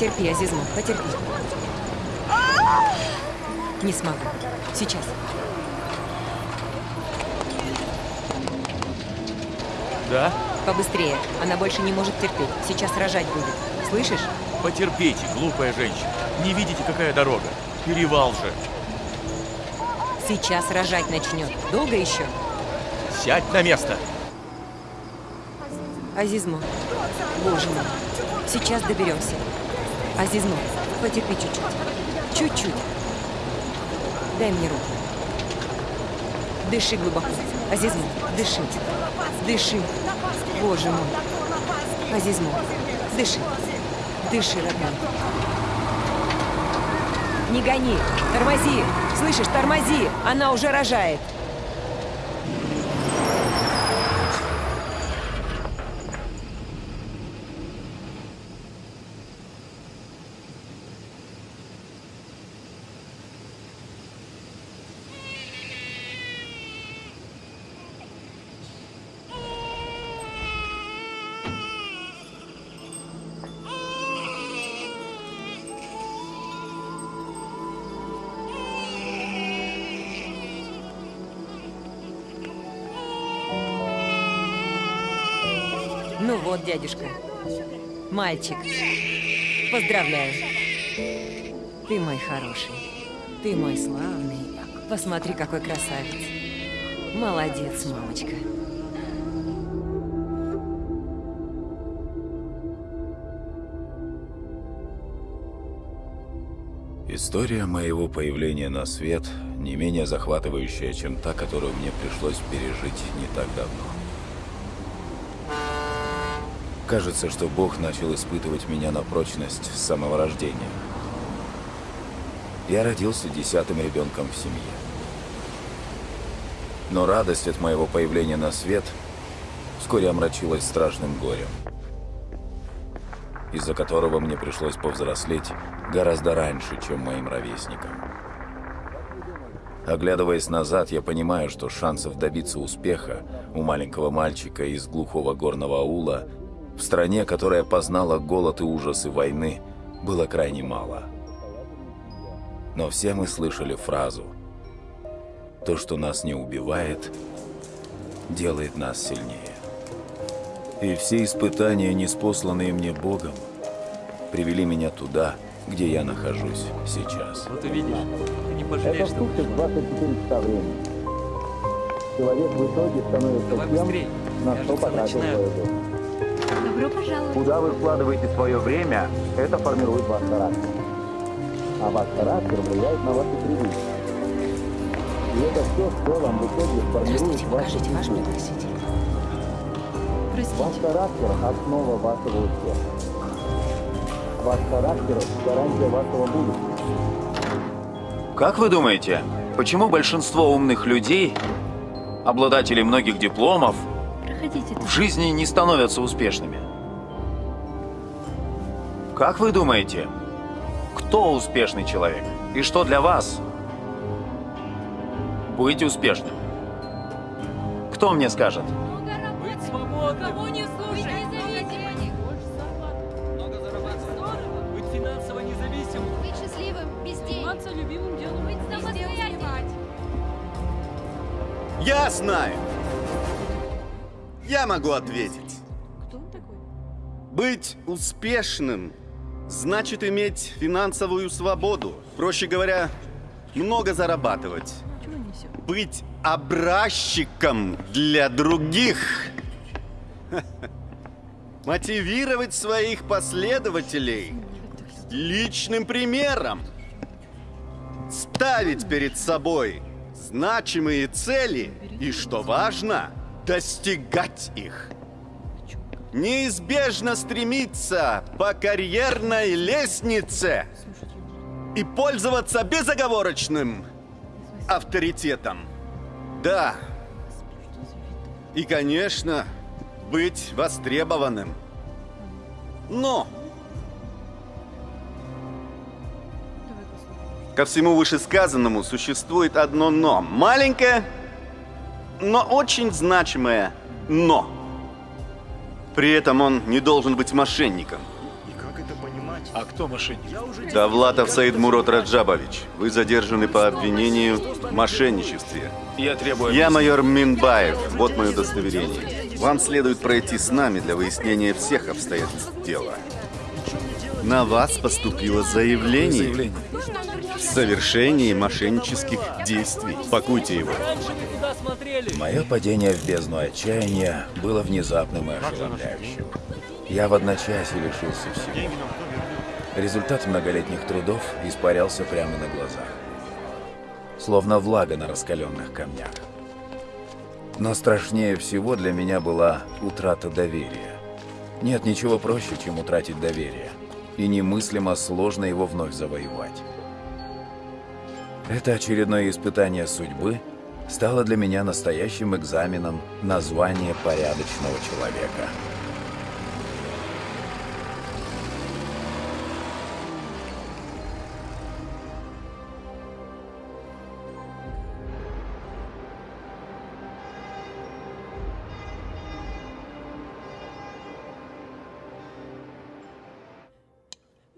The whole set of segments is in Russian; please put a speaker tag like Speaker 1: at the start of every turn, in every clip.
Speaker 1: Потерпи, Азизму, потерпи. Не смогу. Сейчас.
Speaker 2: Да?
Speaker 1: Побыстрее. Она больше не может терпеть. Сейчас рожать будет. Слышишь?
Speaker 2: Потерпите, глупая женщина. Не видите, какая дорога? Перевал же.
Speaker 1: Сейчас рожать начнет. Долго еще?
Speaker 2: Сядь на место.
Speaker 1: Азизму. Боже мой. Сейчас доберемся. Азизму, потерпи чуть-чуть. Чуть-чуть. Дай мне руку. Дыши глубоко. Азизму, дыши. Дыши. Боже мой. Азизму, дыши. Дыши, родной. Не гони. Тормози. Слышишь, тормози. Она уже рожает. Дядюшка. Мальчик. Поздравляю. Ты мой хороший. Ты мой славный. Посмотри, какой красавец. Молодец, мамочка.
Speaker 3: История моего появления на свет не менее захватывающая, чем та, которую мне пришлось пережить не так давно. Кажется, что Бог начал испытывать меня на прочность с самого рождения. Я родился десятым ребенком в семье. Но радость от моего появления на свет вскоре омрачилась страшным горем, из-за которого мне пришлось повзрослеть гораздо раньше, чем моим ровесникам. Оглядываясь назад, я понимаю, что шансов добиться успеха у маленького мальчика из глухого горного аула в стране, которая познала голод и ужасы войны, было крайне мало. Но все мы слышали фразу «То, что нас не убивает, делает нас сильнее». И все испытания, неспосланные мне Богом, привели меня туда, где я нахожусь сейчас.
Speaker 2: Вот увидишь, ты не пожалеешь,
Speaker 4: Это
Speaker 2: что
Speaker 4: в сутки 24 часа времени. Человек в итоге становится
Speaker 2: Давай
Speaker 4: тем,
Speaker 2: быстрей.
Speaker 4: на
Speaker 2: Я
Speaker 4: что потратил.
Speaker 5: Добро пожаловать.
Speaker 4: Куда вы вкладываете свое время, это формирует ваш характер. А ваш характер влияет на ваши привычки. И это все, что вам в итоге формирует вашу
Speaker 1: покажите ваш пригласитель.
Speaker 4: Ваш характер – основа вашего успеха. Ваш характер – гарантия вашего будущего.
Speaker 6: Как вы думаете, почему большинство умных людей, обладателей многих дипломов, в жизни не становятся успешными? Как вы думаете, кто успешный человек? И что для вас быть успешным? Кто мне скажет?
Speaker 7: Быть свободным. Кого не слушай, независимым. Много зарабатывать. Быть финансово независимым.
Speaker 5: Быть счастливым, без денег.
Speaker 7: Заниматься любимым делом.
Speaker 5: Быть самостоятельным.
Speaker 8: Я знаю. Я могу ответить.
Speaker 5: Кто он такой?
Speaker 8: Быть успешным значит иметь финансовую свободу. Проще говоря, много зарабатывать. Быть образчиком для других. Мотивировать своих последователей личным примером. Ставить перед собой значимые цели и, что важно, достигать их. Неизбежно стремиться по карьерной лестнице и пользоваться безоговорочным авторитетом. Да. И, конечно, быть востребованным. Но ко всему вышесказанному существует одно «но». Маленькое, но очень значимое «но». При этом он не должен быть мошенником.
Speaker 9: И как это понимать?
Speaker 3: А кто мошенник?
Speaker 8: Давлатов Саид Мурод Раджабович, вы задержаны по обвинению в мошенничестве.
Speaker 3: Я требую...
Speaker 8: Я майор Минбаев, вот мое удостоверение. Вам следует пройти с нами для выяснения всех обстоятельств дела. На вас поступило заявление
Speaker 3: Заявление.
Speaker 8: В совершении мошеннических действий. Пакуйте его.
Speaker 3: Мое падение в бездну отчаяния было внезапным и ошеломляющим. Я в одночасье лишился всего. Результат многолетних трудов испарялся прямо на глазах. Словно влага на раскаленных камнях. Но страшнее всего для меня была утрата доверия. Нет ничего проще, чем утратить доверие. И немыслимо сложно его вновь завоевать. Это очередное испытание судьбы стало для меня настоящим экзаменом на звание порядочного человека.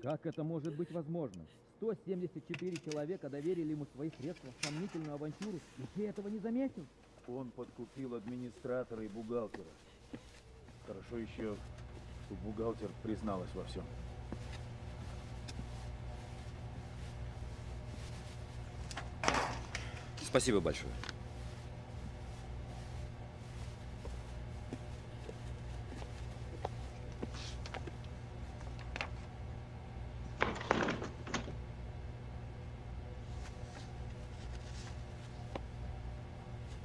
Speaker 9: Как это может быть возможно? 174 человека доверили ему свои средства в сомнительную авантюру, и ты этого не заметил?
Speaker 3: Он подкупил администратора и бухгалтера. Хорошо еще, что бухгалтер призналась во всем.
Speaker 10: Спасибо большое.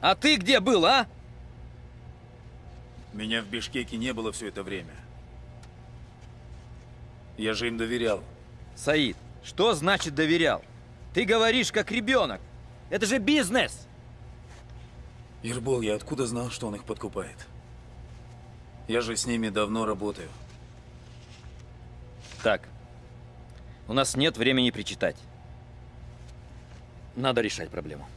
Speaker 10: А ты где был, а?
Speaker 3: Меня в Бишкеке не было все это время. Я же им доверял.
Speaker 10: Саид, что значит доверял? Ты говоришь как ребенок. Это же бизнес.
Speaker 3: Ирбол, я откуда знал, что он их подкупает? Я же с ними давно работаю.
Speaker 10: Так, у нас нет времени причитать. Надо решать проблему.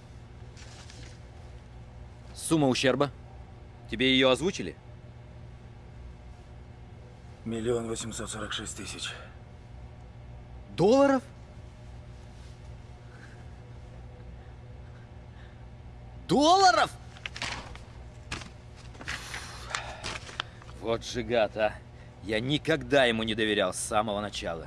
Speaker 10: Сумма ущерба? Тебе ее озвучили?
Speaker 3: Миллион восемьсот сорок шесть тысяч.
Speaker 10: Долларов? Долларов? Вот же гад, а. Я никогда ему не доверял с самого начала.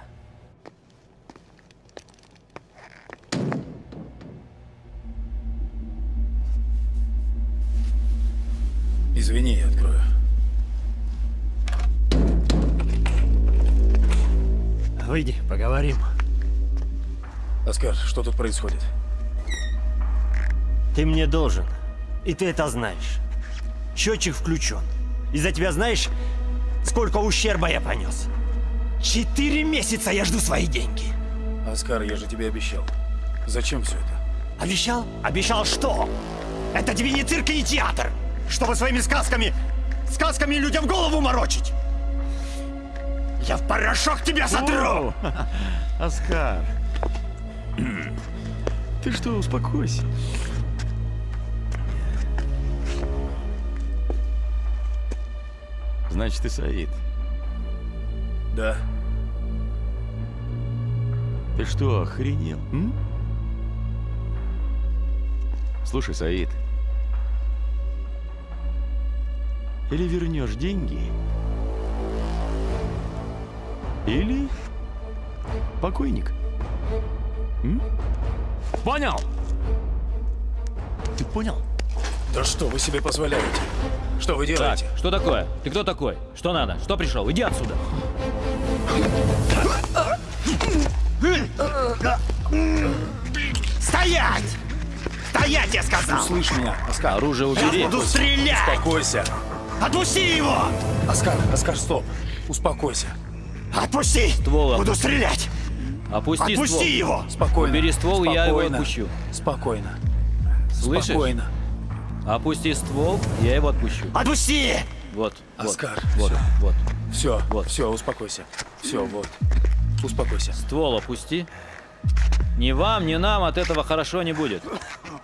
Speaker 11: Выйди, поговорим.
Speaker 3: Оскар, что тут происходит?
Speaker 11: Ты мне должен. И ты это знаешь. Счетчик включен. Из-за тебя знаешь, сколько ущерба я понес? Четыре месяца я жду свои деньги.
Speaker 3: Оскар, я же тебе обещал. Зачем все это?
Speaker 11: Обещал? Обещал что? Это тебе не цирк и не театр, чтобы своими сказками, сказками людям голову морочить. Я в порошок тебя сотру!
Speaker 2: Оскар. Ты что, успокойся. Значит, ты Саид.
Speaker 3: Да.
Speaker 2: Ты что, охренел? м? Слушай, Саид. Или вернешь деньги, или покойник. М? Понял? Ты понял?
Speaker 3: Да что вы себе позволяете? Что вы делаете?
Speaker 10: Так, что такое? Ты кто такой? Что надо? Что пришел? Иди отсюда.
Speaker 11: Стоять! Стоять, я сказал!
Speaker 3: Услышь меня, Оскар.
Speaker 10: Оружие
Speaker 11: Я
Speaker 10: убери.
Speaker 11: буду стрелять!
Speaker 3: Успокойся.
Speaker 11: Отпусти его!
Speaker 3: Оскар, Оскар, стоп. Успокойся.
Speaker 11: Отпусти!
Speaker 10: Ствол
Speaker 11: Буду стрелять!
Speaker 10: Опусти
Speaker 11: Отпусти
Speaker 10: ствол.
Speaker 11: его!
Speaker 3: Спокойно.
Speaker 10: Убери ствол, и я его
Speaker 3: Спокойно.
Speaker 10: отпущу.
Speaker 3: Спокойно.
Speaker 10: Слышишь?
Speaker 3: Спокойно.
Speaker 10: Опусти ствол, я его отпущу.
Speaker 11: Отпусти!
Speaker 10: Вот.
Speaker 3: Оскар,
Speaker 10: Вот.
Speaker 3: всё.
Speaker 10: Вот.
Speaker 3: Все,
Speaker 10: Вот.
Speaker 3: все, успокойся. Все, вот. Успокойся.
Speaker 10: Ствол опусти. Ни вам, ни нам от этого хорошо не будет.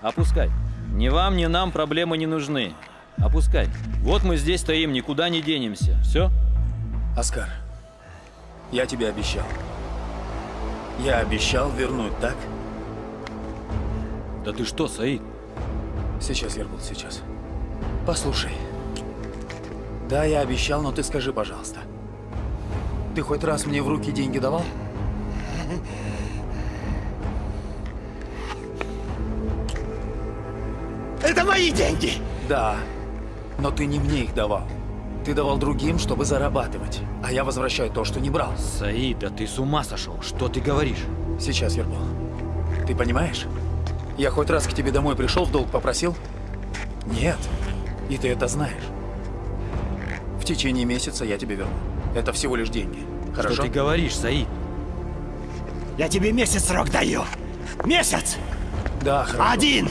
Speaker 10: Опускай. Ни вам, ни нам проблемы не нужны. Опускай. Вот мы здесь стоим, никуда не денемся. Все?
Speaker 3: Оскар, я тебе обещал. Я обещал вернуть, так?
Speaker 10: Да ты что, Саид?
Speaker 3: Сейчас, Ербул, сейчас. Послушай. Да, я обещал, но ты скажи, пожалуйста. Ты хоть раз мне в руки деньги давал?
Speaker 6: Это мои деньги!
Speaker 3: Да, но ты не мне их давал. Ты давал другим, чтобы зарабатывать. А я возвращаю то, что не брал.
Speaker 10: Саид, да ты с ума сошел. Что ты говоришь?
Speaker 3: Сейчас, Ербол. Ты понимаешь? Я хоть раз к тебе домой пришел, в долг попросил? Нет. И ты это знаешь. В течение месяца я тебе верну. Это всего лишь деньги. Хорошо?
Speaker 10: Что ты говоришь, Саид?
Speaker 6: Я тебе месяц срок даю. Месяц!
Speaker 3: Да, хорошо.
Speaker 6: Один!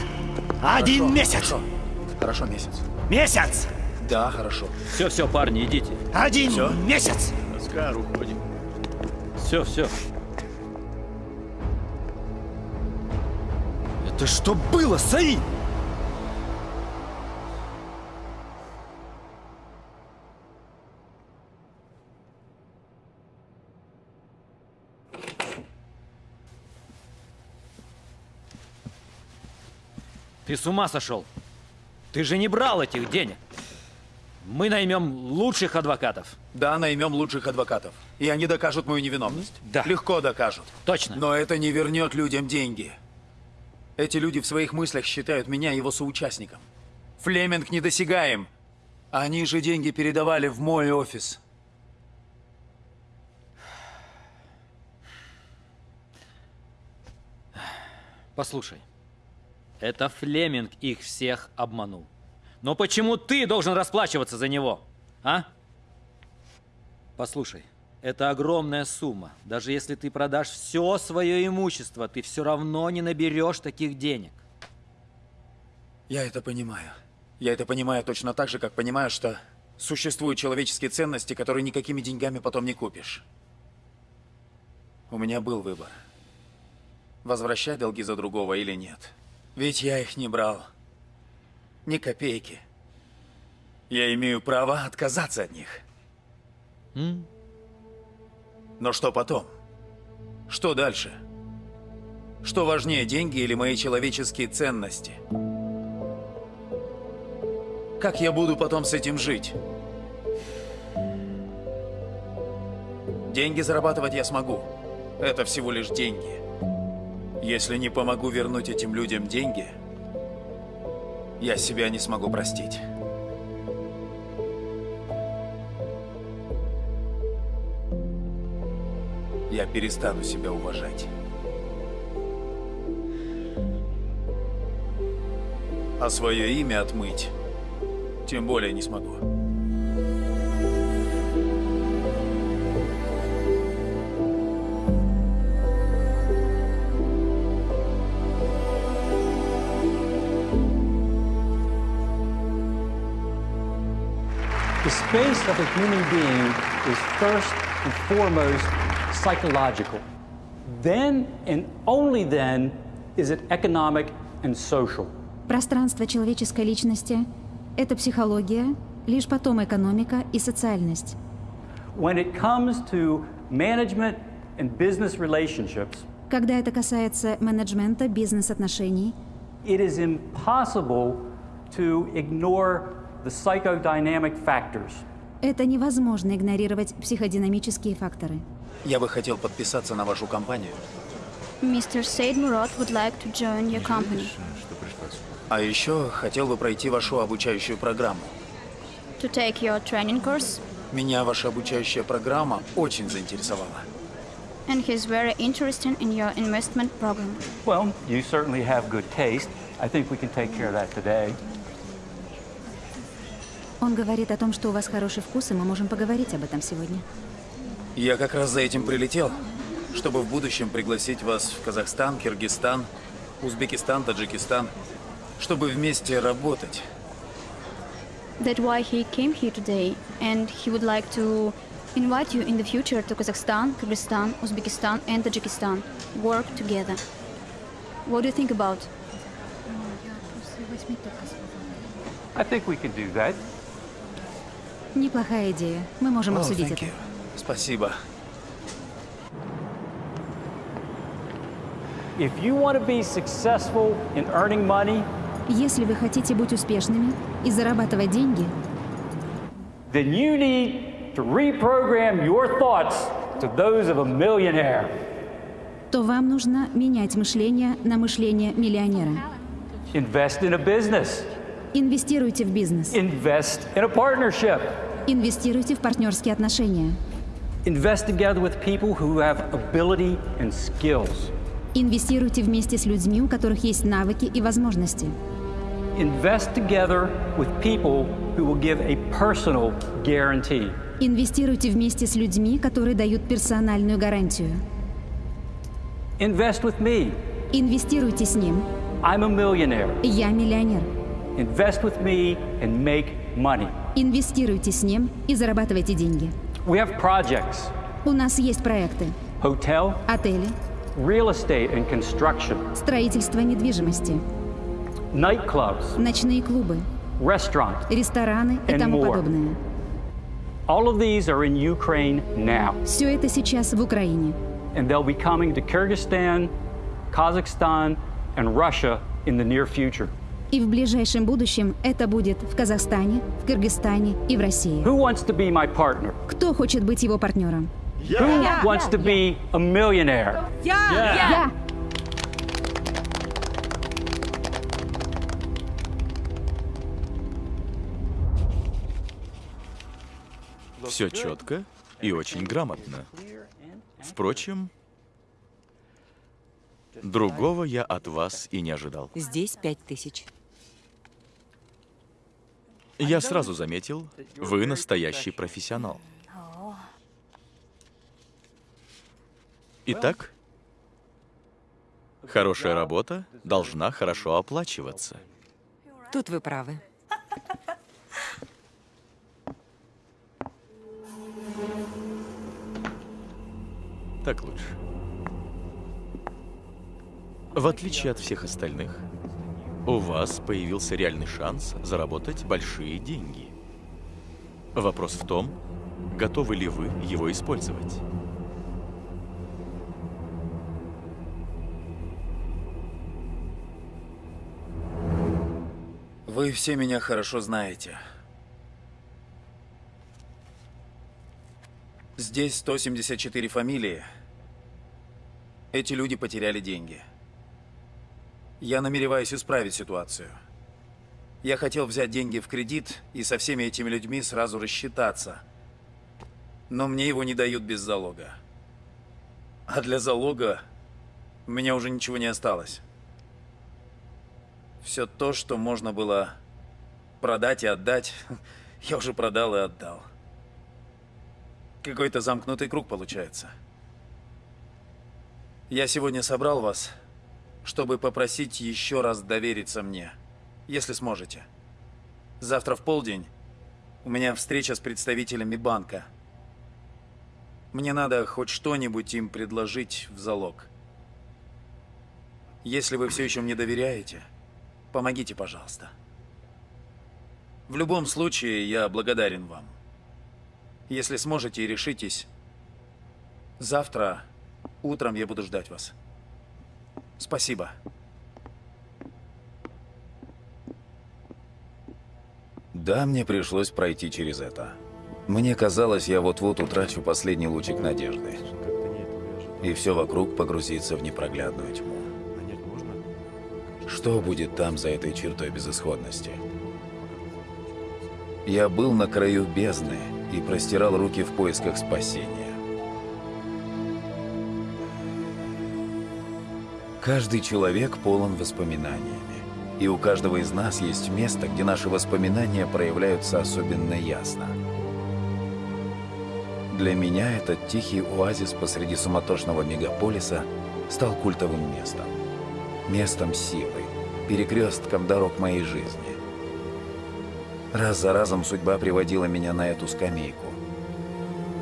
Speaker 6: Один
Speaker 3: Хорошо,
Speaker 6: месяц!
Speaker 3: Хорошо. Хорошо, месяц.
Speaker 6: Месяц!
Speaker 3: Да, хорошо.
Speaker 10: Все, все, парни, идите.
Speaker 6: Один
Speaker 3: Всё?
Speaker 6: месяц!
Speaker 2: Оскар, уходим.
Speaker 10: Все, все. Это что было, Саид? Ты с ума сошел? Ты же не брал этих денег. Мы наймем лучших адвокатов.
Speaker 3: Да, наймем лучших адвокатов. И они докажут мою невиновность.
Speaker 10: Да.
Speaker 3: Легко докажут.
Speaker 10: Точно.
Speaker 3: Но это не вернет людям деньги. Эти люди в своих мыслях считают меня его соучастником. Флеминг недосягаем. Они же деньги передавали в мой офис.
Speaker 10: Послушай, это Флеминг их всех обманул. Но почему ты должен расплачиваться за него, а? Послушай, это огромная сумма. Даже если ты продашь все свое имущество, ты все равно не наберешь таких денег.
Speaker 3: Я это понимаю. Я это понимаю точно так же, как понимаю, что существуют человеческие ценности, которые никакими деньгами потом не купишь. У меня был выбор. Возвращать долги за другого или нет. Ведь я их не брал. Ни копейки. Я имею право отказаться от них.
Speaker 10: М?
Speaker 3: Но что потом? Что дальше? Что важнее, деньги или мои человеческие ценности? Как я буду потом с этим жить? Деньги зарабатывать я смогу. Это всего лишь деньги. Если не помогу вернуть этим людям деньги, я себя не смогу простить. Я перестану себя уважать. А свое имя отмыть тем более не смогу.
Speaker 12: Space of a human being is first and foremost psychological. Then and only then is it economic and social.
Speaker 13: Пространство человеческой личности – это психология, лишь потом экономика и социальность.
Speaker 12: When it comes to management and business relationships,
Speaker 13: Когда это касается менеджмента, бизнес-отношений,
Speaker 12: it is impossible to ignore.
Speaker 13: Это невозможно игнорировать психодинамические факторы.
Speaker 3: Я бы хотел подписаться на вашу компанию.
Speaker 5: Mr. Said Murad would like to join your company
Speaker 3: А еще хотел бы пройти вашу обучающую программу.
Speaker 5: to take your training course,
Speaker 3: Меня ваша обучающая программа очень заинтересовала.
Speaker 5: and he's very interested in your investment program.
Speaker 12: Well, you certainly have good taste. I think we can take care of that today.
Speaker 13: Он говорит о том, что у вас хороший вкус, и мы можем поговорить об этом сегодня.
Speaker 3: Я как раз за этим прилетел, чтобы в будущем пригласить вас в Казахстан, Киргизстан, Узбекистан, Таджикистан, чтобы вместе работать.
Speaker 5: That's why he came here today, and he would like to invite you in the future to Kazakhstan, Kyrgyzstan, Uzbekistan, and Tajikistan. Work together. What do you think about?
Speaker 12: I think we can do that.
Speaker 13: Неплохая идея. Мы можем
Speaker 3: О,
Speaker 13: обсудить это.
Speaker 3: you. Спасибо.
Speaker 12: If you want to be successful in earning money,
Speaker 13: Если вы хотите быть успешными и зарабатывать деньги,
Speaker 12: then you need to reprogram your thoughts to those of a millionaire.
Speaker 13: то вам нужно менять мышление на мышление миллионера.
Speaker 12: Invest in a business.
Speaker 13: Инвестируйте в бизнес.
Speaker 12: Invest in a partnership.
Speaker 13: Инвестируйте в партнерские отношения.
Speaker 12: Invest together with people who have ability and skills.
Speaker 13: Инвестируйте вместе с людьми, у которых есть навыки и возможности.
Speaker 12: Invest together with people who will give a personal guarantee.
Speaker 13: Инвестируйте вместе с людьми, которые дают персональную гарантию.
Speaker 12: Invest with me.
Speaker 13: Инвестируйте с ним.
Speaker 12: I'm a millionaire.
Speaker 13: Я миллионер.
Speaker 12: Invest with me and make money.
Speaker 13: Инвестируйте с ним и зарабатывайте деньги.
Speaker 12: We have projects,
Speaker 13: У нас есть проекты.
Speaker 12: hotel,
Speaker 13: Отели,
Speaker 12: real estate and construction,
Speaker 13: строительство недвижимости,
Speaker 12: nightclubs,
Speaker 13: ночные клубы,
Speaker 12: restaurant.
Speaker 13: рестораны и
Speaker 12: And
Speaker 13: тому
Speaker 12: more.
Speaker 13: подобное.
Speaker 12: All of these are in Ukraine now,
Speaker 13: Все это сейчас в Украине.
Speaker 12: and they'll be coming to Kyrgyzstan, Kazakhstan, and Russia in the near future.
Speaker 13: И в ближайшем будущем это будет в Казахстане, в Кыргызстане и в России.
Speaker 12: Who wants to be my partner?
Speaker 13: Кто хочет быть его партнером?
Speaker 12: Who wants to be a millionaire?
Speaker 13: Я!
Speaker 2: Все четко и очень грамотно. Впрочем, другого я от вас и не ожидал.
Speaker 1: Здесь пять тысяч.
Speaker 2: Я сразу заметил, вы настоящий профессионал. Итак, хорошая работа должна хорошо оплачиваться.
Speaker 1: Тут вы правы.
Speaker 2: Так лучше. В отличие от всех остальных, у вас появился реальный шанс заработать большие деньги. Вопрос в том, готовы ли вы его использовать.
Speaker 6: Вы все меня хорошо знаете. Здесь 174 фамилии. Эти люди потеряли деньги. Я намереваюсь исправить ситуацию. Я хотел взять деньги в кредит и со всеми этими людьми сразу рассчитаться. Но мне его не дают без залога. А для залога у меня уже ничего не осталось. Все то, что можно было продать и отдать, я уже продал и отдал. Какой-то замкнутый круг получается. Я сегодня собрал вас, чтобы попросить еще раз довериться мне, если сможете. Завтра в полдень у меня встреча с представителями банка. Мне надо хоть что-нибудь им предложить в залог. Если вы все еще мне доверяете, помогите, пожалуйста. В любом случае, я благодарен вам. Если сможете и решитесь, завтра утром я буду ждать вас. Спасибо.
Speaker 3: Да, мне пришлось пройти через это. Мне казалось, я вот-вот утрачу последний лучик надежды. И все вокруг погрузится в непроглядную тьму. Что будет там за этой чертой безысходности? Я был на краю бездны и простирал руки в поисках спасения. Каждый человек полон воспоминаниями. И у каждого из нас есть место, где наши воспоминания проявляются особенно ясно. Для меня этот тихий оазис посреди суматошного мегаполиса стал культовым местом. Местом силы, перекрестком дорог моей жизни. Раз за разом судьба приводила меня на эту скамейку.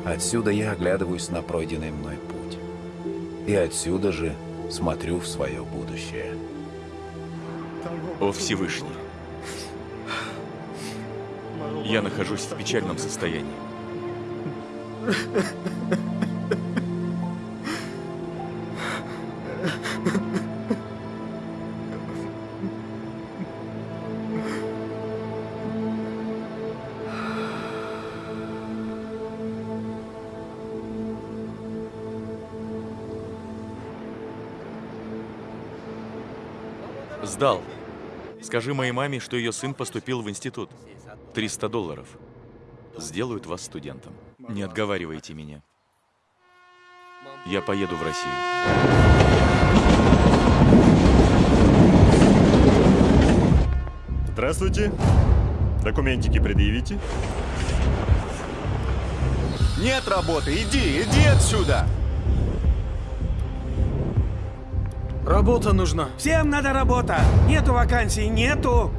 Speaker 3: Отсюда я оглядываюсь на пройденный мной путь. И отсюда же смотрю в свое будущее.
Speaker 2: О Всевышний, я нахожусь в печальном состоянии. Сдал. Скажи моей маме, что ее сын поступил в институт. 300 долларов. Сделают вас студентом. Не отговаривайте меня. Я поеду в Россию.
Speaker 14: Здравствуйте. Документики предъявите.
Speaker 8: Нет работы, иди, иди отсюда!
Speaker 15: Работа нужна.
Speaker 16: Всем надо работа. Нету вакансий, нету.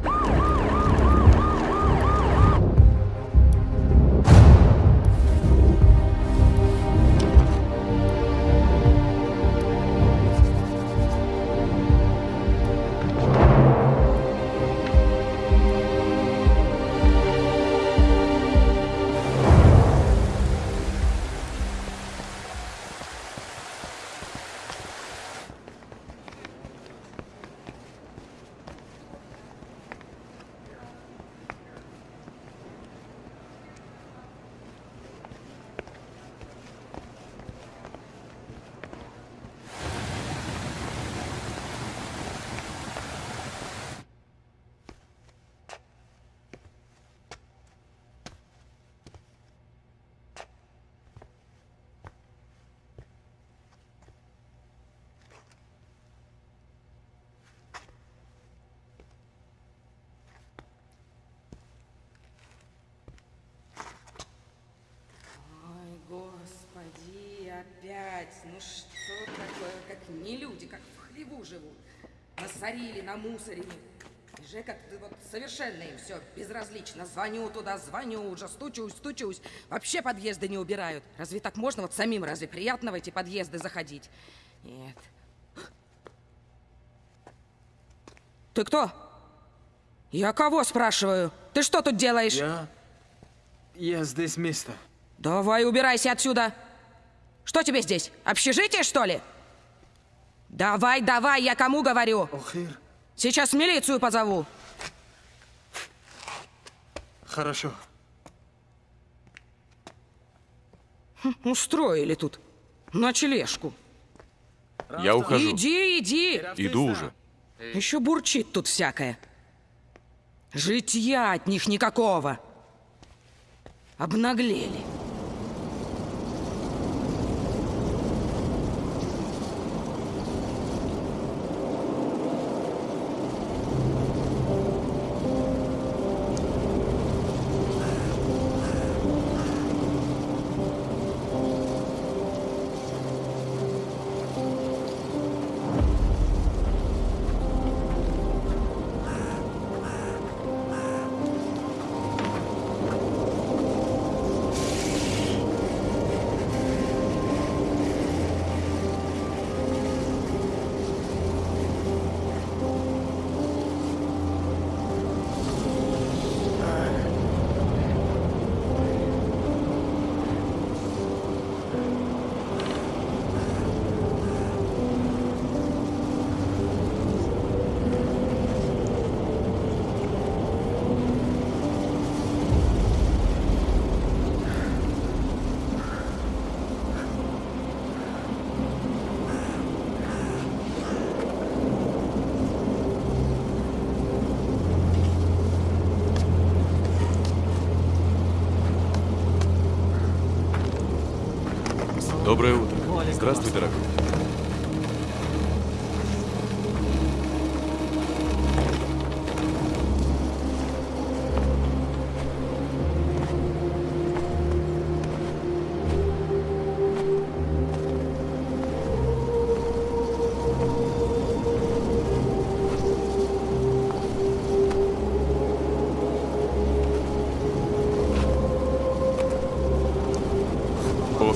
Speaker 17: Опять. Ну что такое, как не люди, как в хлеву живут. Насорили, намусорили. И Жека, вот совершенно им все безразлично. Звоню туда, звоню, уже стучусь, стучусь. Вообще подъезды не убирают. Разве так можно вот самим, разве приятно в эти подъезды заходить? Нет. Ты кто? Я кого спрашиваю? Ты что тут делаешь?
Speaker 15: Я... Я здесь место.
Speaker 17: Давай убирайся отсюда. Что тебе здесь? Общежитие, что ли? Давай, давай, я кому говорю? Сейчас милицию позову.
Speaker 15: Хорошо.
Speaker 17: Хм, Устроили тут ночлежку.
Speaker 2: Я ухожу.
Speaker 17: Иди, иди.
Speaker 2: Иду уже.
Speaker 17: Еще бурчит тут всякое. Житья от них никакого. Обнаглели.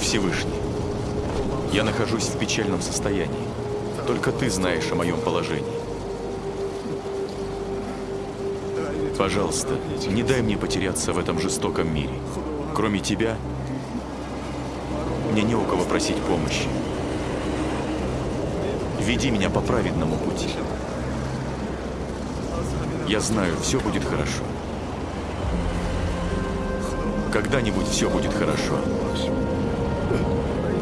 Speaker 2: Всевышний, я нахожусь в печальном состоянии. Только ты знаешь о моем положении. Пожалуйста, не дай мне потеряться в этом жестоком мире. Кроме тебя, мне не у кого просить помощи. Веди меня по праведному пути. Я знаю, все будет хорошо. Когда-нибудь все будет хорошо.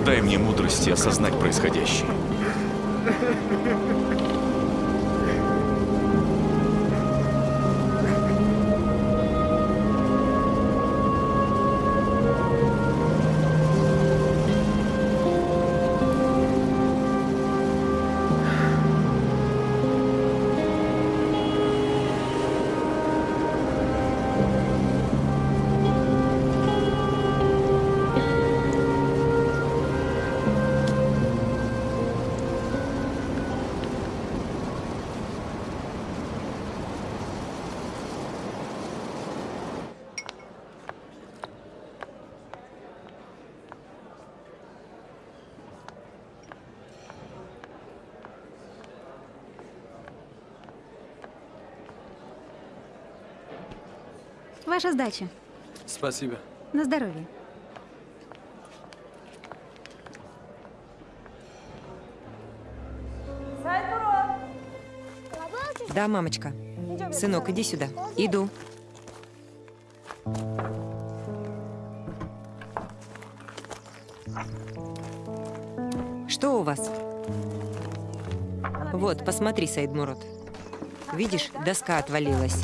Speaker 2: Дай мне мудрости осознать происходящее.
Speaker 13: Ваша сдача.
Speaker 15: Спасибо.
Speaker 13: На здоровье.
Speaker 1: Да, мамочка. Сынок, иди сюда. Иду. Что у вас? Вот, посмотри, Саид Мурат. Видишь, доска отвалилась.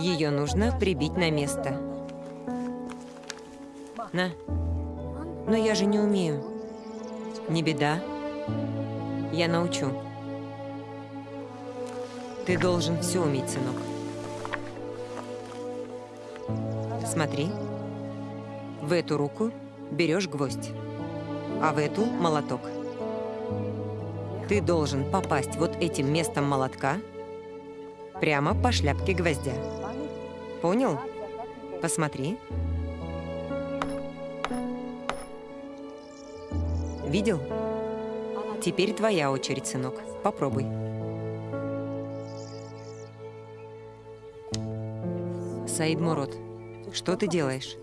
Speaker 1: Ее нужно прибить на место. На. Но я же не умею. Не беда. Я научу. Ты должен все уметь, сынок. Смотри. В эту руку берешь гвоздь, а в эту молоток. Ты должен попасть вот этим местом молотка прямо по шляпке гвоздя. Понял? Посмотри. Видел? Теперь твоя очередь, сынок. Попробуй. Саид Мурод, что ты делаешь?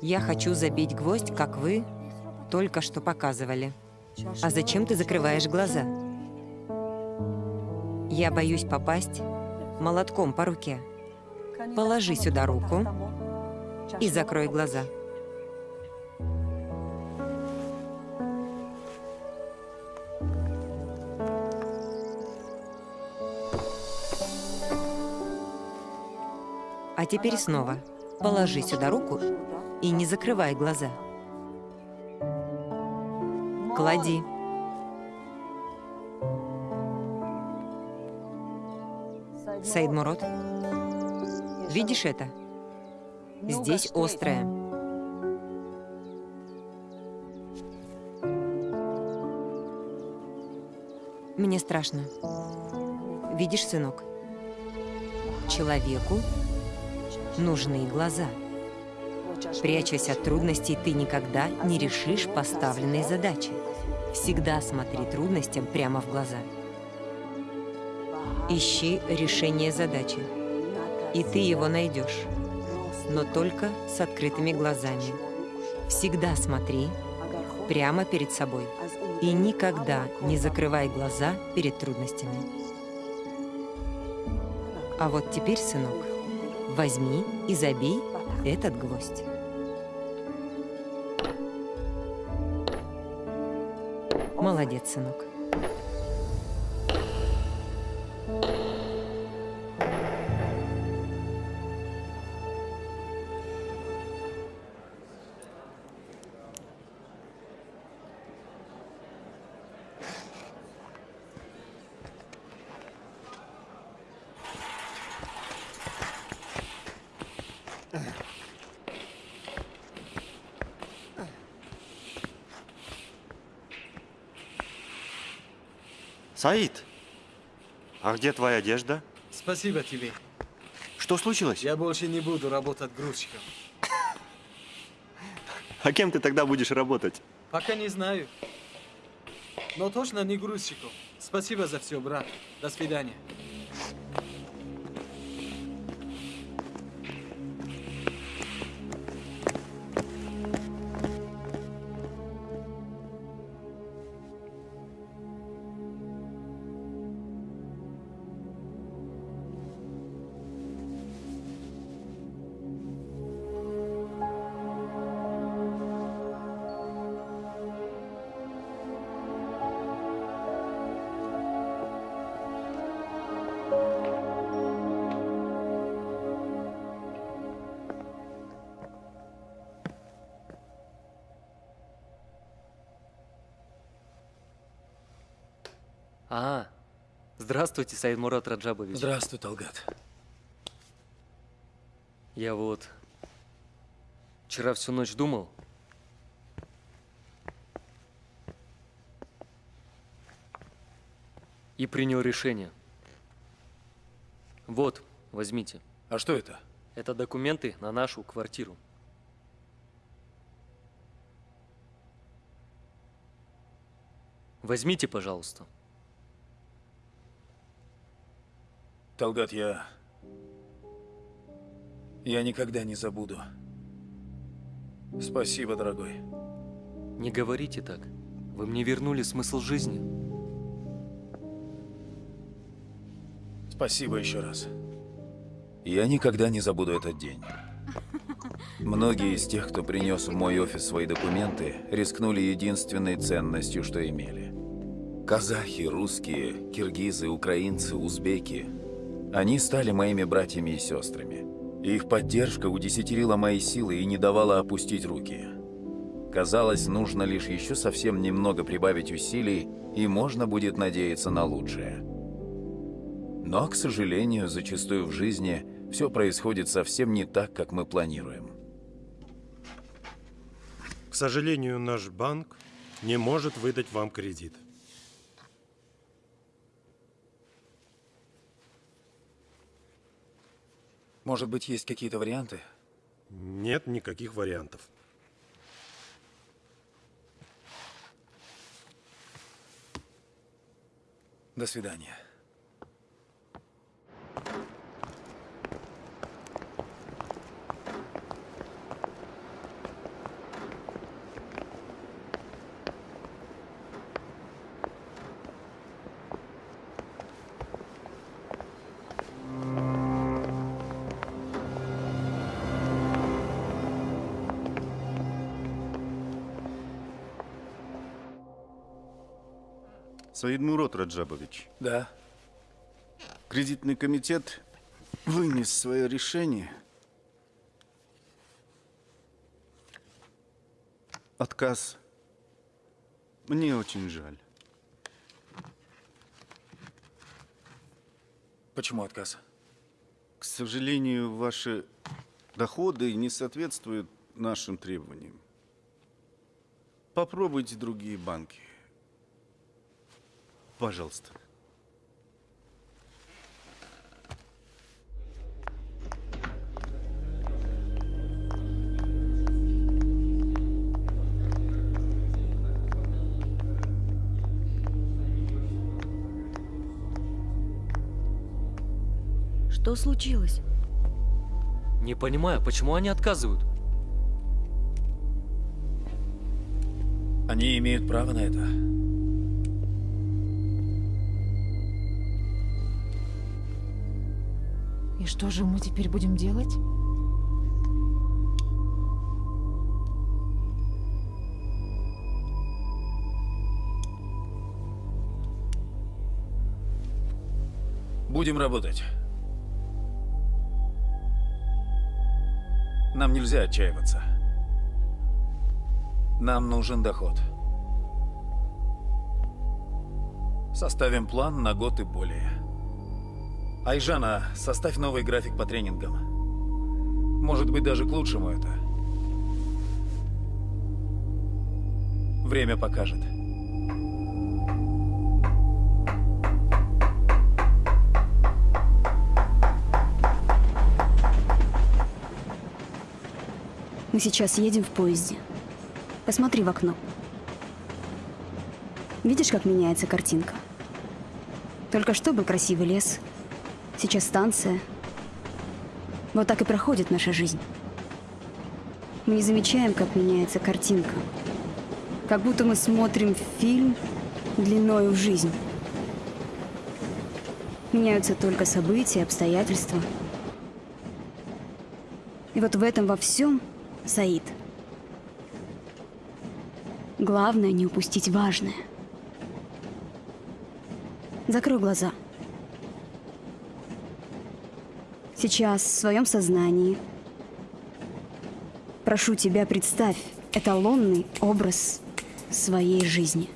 Speaker 1: Я хочу забить гвоздь, как вы только что показывали. А зачем ты закрываешь глаза? Я боюсь попасть молотком по руке. Положи сюда руку и закрой глаза. А теперь снова положи сюда руку и не закрывай глаза. Клади. Саид Мурод, видишь это? Здесь острое. Мне страшно. Видишь, сынок? Человеку нужны глаза. Прячась от трудностей, ты никогда не решишь поставленные задачи. Всегда смотри трудностям прямо в глаза. Ищи решение задачи, и ты его найдешь, но только с открытыми глазами. Всегда смотри прямо перед собой и никогда не закрывай глаза перед трудностями. А вот теперь, сынок, возьми и забей этот гвоздь. Молодец, сынок.
Speaker 14: Саид, а где твоя одежда?
Speaker 15: Спасибо тебе.
Speaker 14: Что случилось?
Speaker 15: Я больше не буду работать грузчиком.
Speaker 14: А кем ты тогда будешь работать?
Speaker 15: Пока не знаю. Но точно не грузчиком. Спасибо за все, брат. До свидания.
Speaker 18: Здравствуйте, Саид Мурат Раджабович.
Speaker 6: Здравствуй, Талгат.
Speaker 18: Я вот вчера всю ночь думал. И принял решение. Вот, возьмите.
Speaker 6: А что это?
Speaker 18: Это документы на нашу квартиру. Возьмите, пожалуйста.
Speaker 6: Талгат, я
Speaker 3: Я никогда не забуду. Спасибо, дорогой.
Speaker 18: Не говорите так. Вы мне вернули смысл жизни.
Speaker 3: Спасибо еще раз. Я никогда не забуду этот день. Многие из тех, кто принес в мой офис свои документы, рискнули единственной ценностью, что имели. Казахи, русские, киргизы, украинцы, узбеки. Они стали моими братьями и сестрами. Их поддержка удесятерила мои силы и не давала опустить руки. Казалось, нужно лишь еще совсем немного прибавить усилий, и можно будет надеяться на лучшее. Но, к сожалению, зачастую в жизни все происходит совсем не так, как мы планируем.
Speaker 19: К сожалению, наш банк не может выдать вам кредит.
Speaker 3: Может быть, есть какие-то варианты?
Speaker 19: Нет никаких вариантов.
Speaker 3: До свидания.
Speaker 8: Саид Мурод Раджабович.
Speaker 3: Да.
Speaker 8: Кредитный комитет вынес свое решение. Отказ. Мне очень жаль.
Speaker 3: Почему отказ?
Speaker 8: К сожалению, ваши доходы не соответствуют нашим требованиям. Попробуйте другие банки. Пожалуйста.
Speaker 20: Что случилось?
Speaker 18: Не понимаю, почему они отказывают?
Speaker 3: Они имеют право на это.
Speaker 20: Что же мы теперь будем делать?
Speaker 3: Будем работать. Нам нельзя отчаиваться. Нам нужен доход. Составим план на год и более. Айжана, составь новый график по тренингам. Может быть, даже к лучшему это. Время покажет.
Speaker 21: Мы сейчас едем в поезде. Посмотри в окно. Видишь, как меняется картинка? Только что был красивый лес. Сейчас станция. Вот так и проходит наша жизнь. Мы не замечаем, как меняется картинка. Как будто мы смотрим фильм длиною в жизнь. Меняются только события, обстоятельства. И вот в этом во всем Саид. Главное не упустить важное. Закрой глаза. Сейчас в своем сознании прошу тебя представь эталонный образ своей жизни.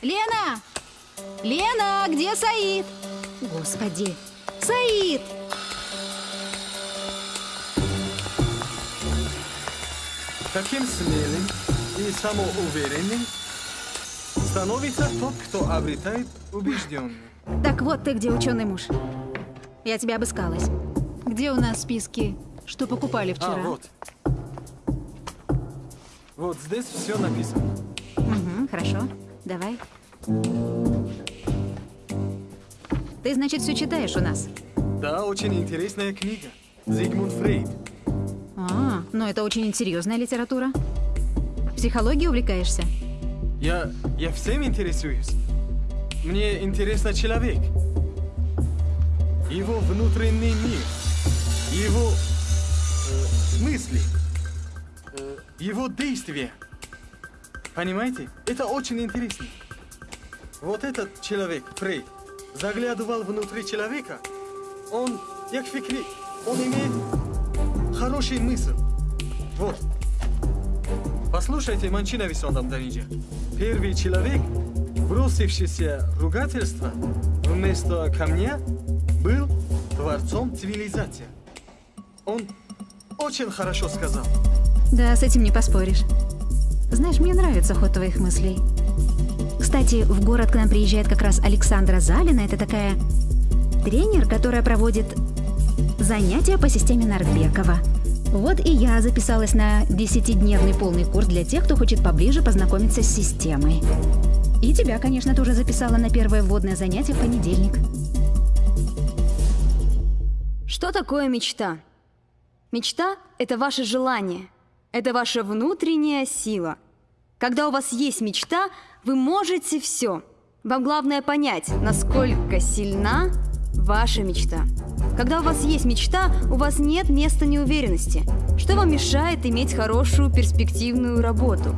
Speaker 13: Лена! Лена, где Саид? Господи! Саид!
Speaker 15: Таким смелым и самоуверенным становится тот, кто обретает убежденность.
Speaker 13: Так вот ты где, ученый муж. Я тебя обыскалась. Где у нас списки, что покупали вчера?
Speaker 15: А, вот. Вот здесь все написано.
Speaker 13: Угу, хорошо. Давай. Ты, значит, все читаешь у нас?
Speaker 15: Да, очень интересная книга. Зигмунд Фрейд.
Speaker 13: А, ну это очень серьезная литература. Психологией увлекаешься?
Speaker 15: Я, я всем интересуюсь. Мне интересно человек. Его внутренний мир. Его э, мысли. э, его действия. Понимаете? Это очень интересно. Вот этот человек, Фрейд, заглядывал внутри человека. Он, як фикри, он имеет хороший мысль. Вот. Послушайте, Манчина Висондам Даниджа. Первый человек, бросившийся ругательство вместо камня, был творцом цивилизации. Он очень хорошо сказал.
Speaker 13: Да, с этим не поспоришь. Знаешь, мне нравится ход твоих мыслей. Кстати, в город к нам приезжает как раз Александра Залина. Это такая тренер, которая проводит занятия по системе Нордбекова. Вот и я записалась на 10-дневный полный курс для тех, кто хочет поближе познакомиться с системой. И тебя, конечно, тоже записала на первое вводное занятие в понедельник.
Speaker 21: Что такое мечта? Мечта — это ваше желание, это ваша внутренняя сила. Когда у вас есть мечта, вы можете все. Вам главное понять, насколько сильна ваша мечта. Когда у вас есть мечта, у вас нет места неуверенности. Что вам мешает иметь хорошую перспективную работу?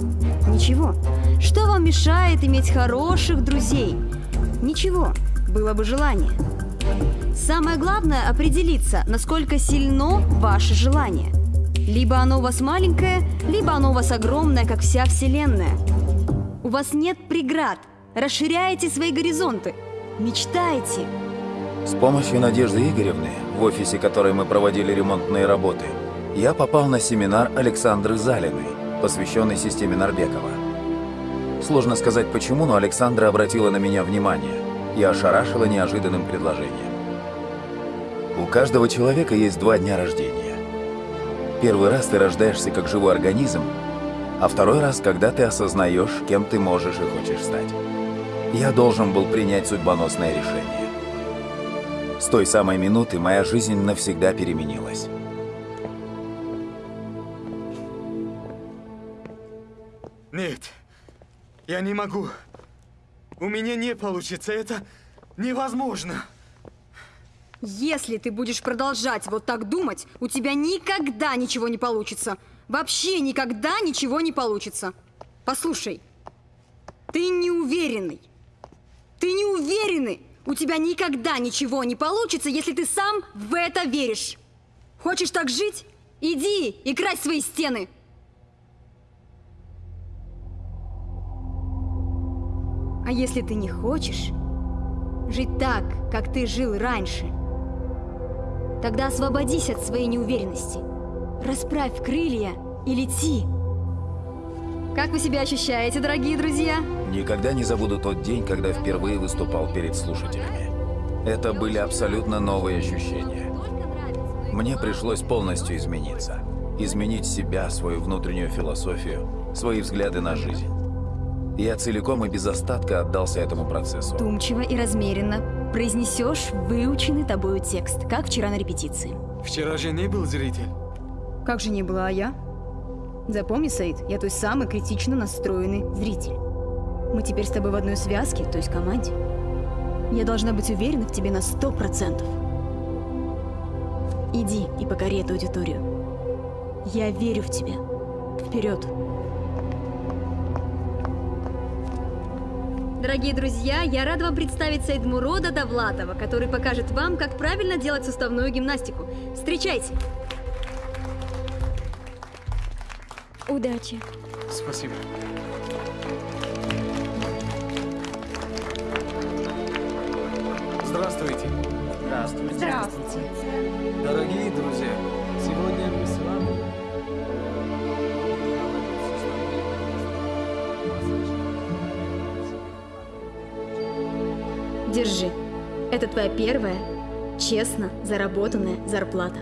Speaker 21: Ничего. Что вам мешает иметь хороших друзей? Ничего. Было бы желание. Самое главное определиться, насколько сильно ваше желание. Либо оно у вас маленькое, либо оно у вас огромное, как вся Вселенная. У вас нет преград. Расширяйте свои горизонты. Мечтайте.
Speaker 3: С помощью Надежды Игоревны, в офисе которой мы проводили ремонтные работы, я попал на семинар Александры Залиной, посвященный системе Нарбекова. Сложно сказать почему, но Александра обратила на меня внимание и ошарашила неожиданным предложением. У каждого человека есть два дня рождения. Первый раз ты рождаешься как живой организм, а второй раз, когда ты осознаешь, кем ты можешь и хочешь стать. Я должен был принять судьбоносное решение. С той самой минуты моя жизнь навсегда переменилась.
Speaker 15: Нет, я не могу. У меня не получится, это невозможно.
Speaker 21: Если ты будешь продолжать вот так думать, у тебя никогда ничего не получится. Вообще никогда ничего не получится. Послушай, ты неуверенный. Ты неуверенный. У тебя никогда ничего не получится, если ты сам в это веришь. Хочешь так жить? Иди и крась свои стены. А если ты не хочешь жить так, как ты жил раньше, тогда освободись от своей неуверенности. Расправь крылья и лети. Как вы себя ощущаете, дорогие друзья?
Speaker 3: Никогда не забуду тот день, когда впервые выступал перед слушателями. Это были абсолютно новые ощущения. Мне пришлось полностью измениться. Изменить себя, свою внутреннюю философию, свои взгляды на жизнь. Я целиком и без остатка отдался этому процессу.
Speaker 21: Вдумчиво и размеренно произнесешь выученный тобою текст, как вчера на репетиции.
Speaker 15: Вчера же не был зритель.
Speaker 21: Как же не была, а я? Запомни, Саид, я той самый критично настроенный зритель. Мы теперь с тобой в одной связке, то есть команде. Я должна быть уверена в тебе на сто процентов. Иди и покори эту аудиторию. Я верю в тебя. Вперед! Дорогие друзья, я рада вам представить Саидмурода Давлатова, который покажет вам, как правильно делать суставную гимнастику. Встречайте! Удачи!
Speaker 15: Спасибо. Здравствуйте. Здравствуйте.
Speaker 21: Здравствуйте.
Speaker 15: Дорогие друзья,
Speaker 21: Держи. Это твоя первая, честно заработанная зарплата.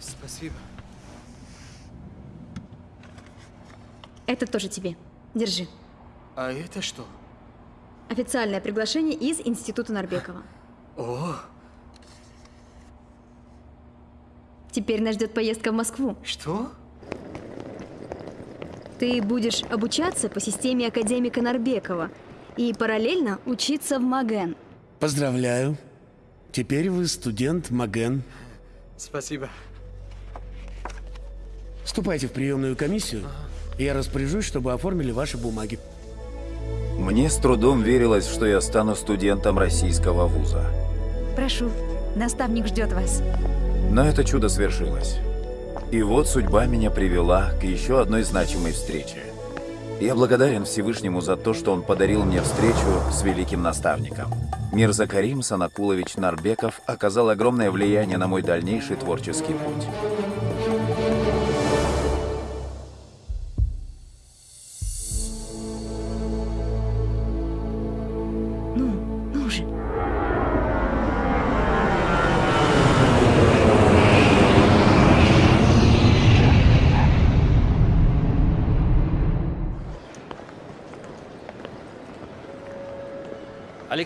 Speaker 15: Спасибо.
Speaker 21: Это тоже тебе. Держи.
Speaker 15: А это что?
Speaker 21: Официальное приглашение из Института Нарбекова.
Speaker 11: О,
Speaker 21: Теперь нас ждет поездка в Москву.
Speaker 11: что?
Speaker 21: Ты будешь обучаться по системе академика Нарбекова и параллельно учиться в МАГЭН.
Speaker 16: Поздравляю. Теперь вы студент Маген.
Speaker 15: Спасибо.
Speaker 16: Ступайте в приемную комиссию. и Я распоряжусь, чтобы оформили ваши бумаги.
Speaker 3: Мне с трудом верилось, что я стану студентом российского вуза.
Speaker 13: Прошу, наставник ждет вас.
Speaker 3: Но это чудо свершилось. И вот судьба меня привела к еще одной значимой встрече. Я благодарен Всевышнему за то, что он подарил мне встречу с великим наставником. Мирза Карим Санакулович Нарбеков оказал огромное влияние на мой дальнейший творческий путь.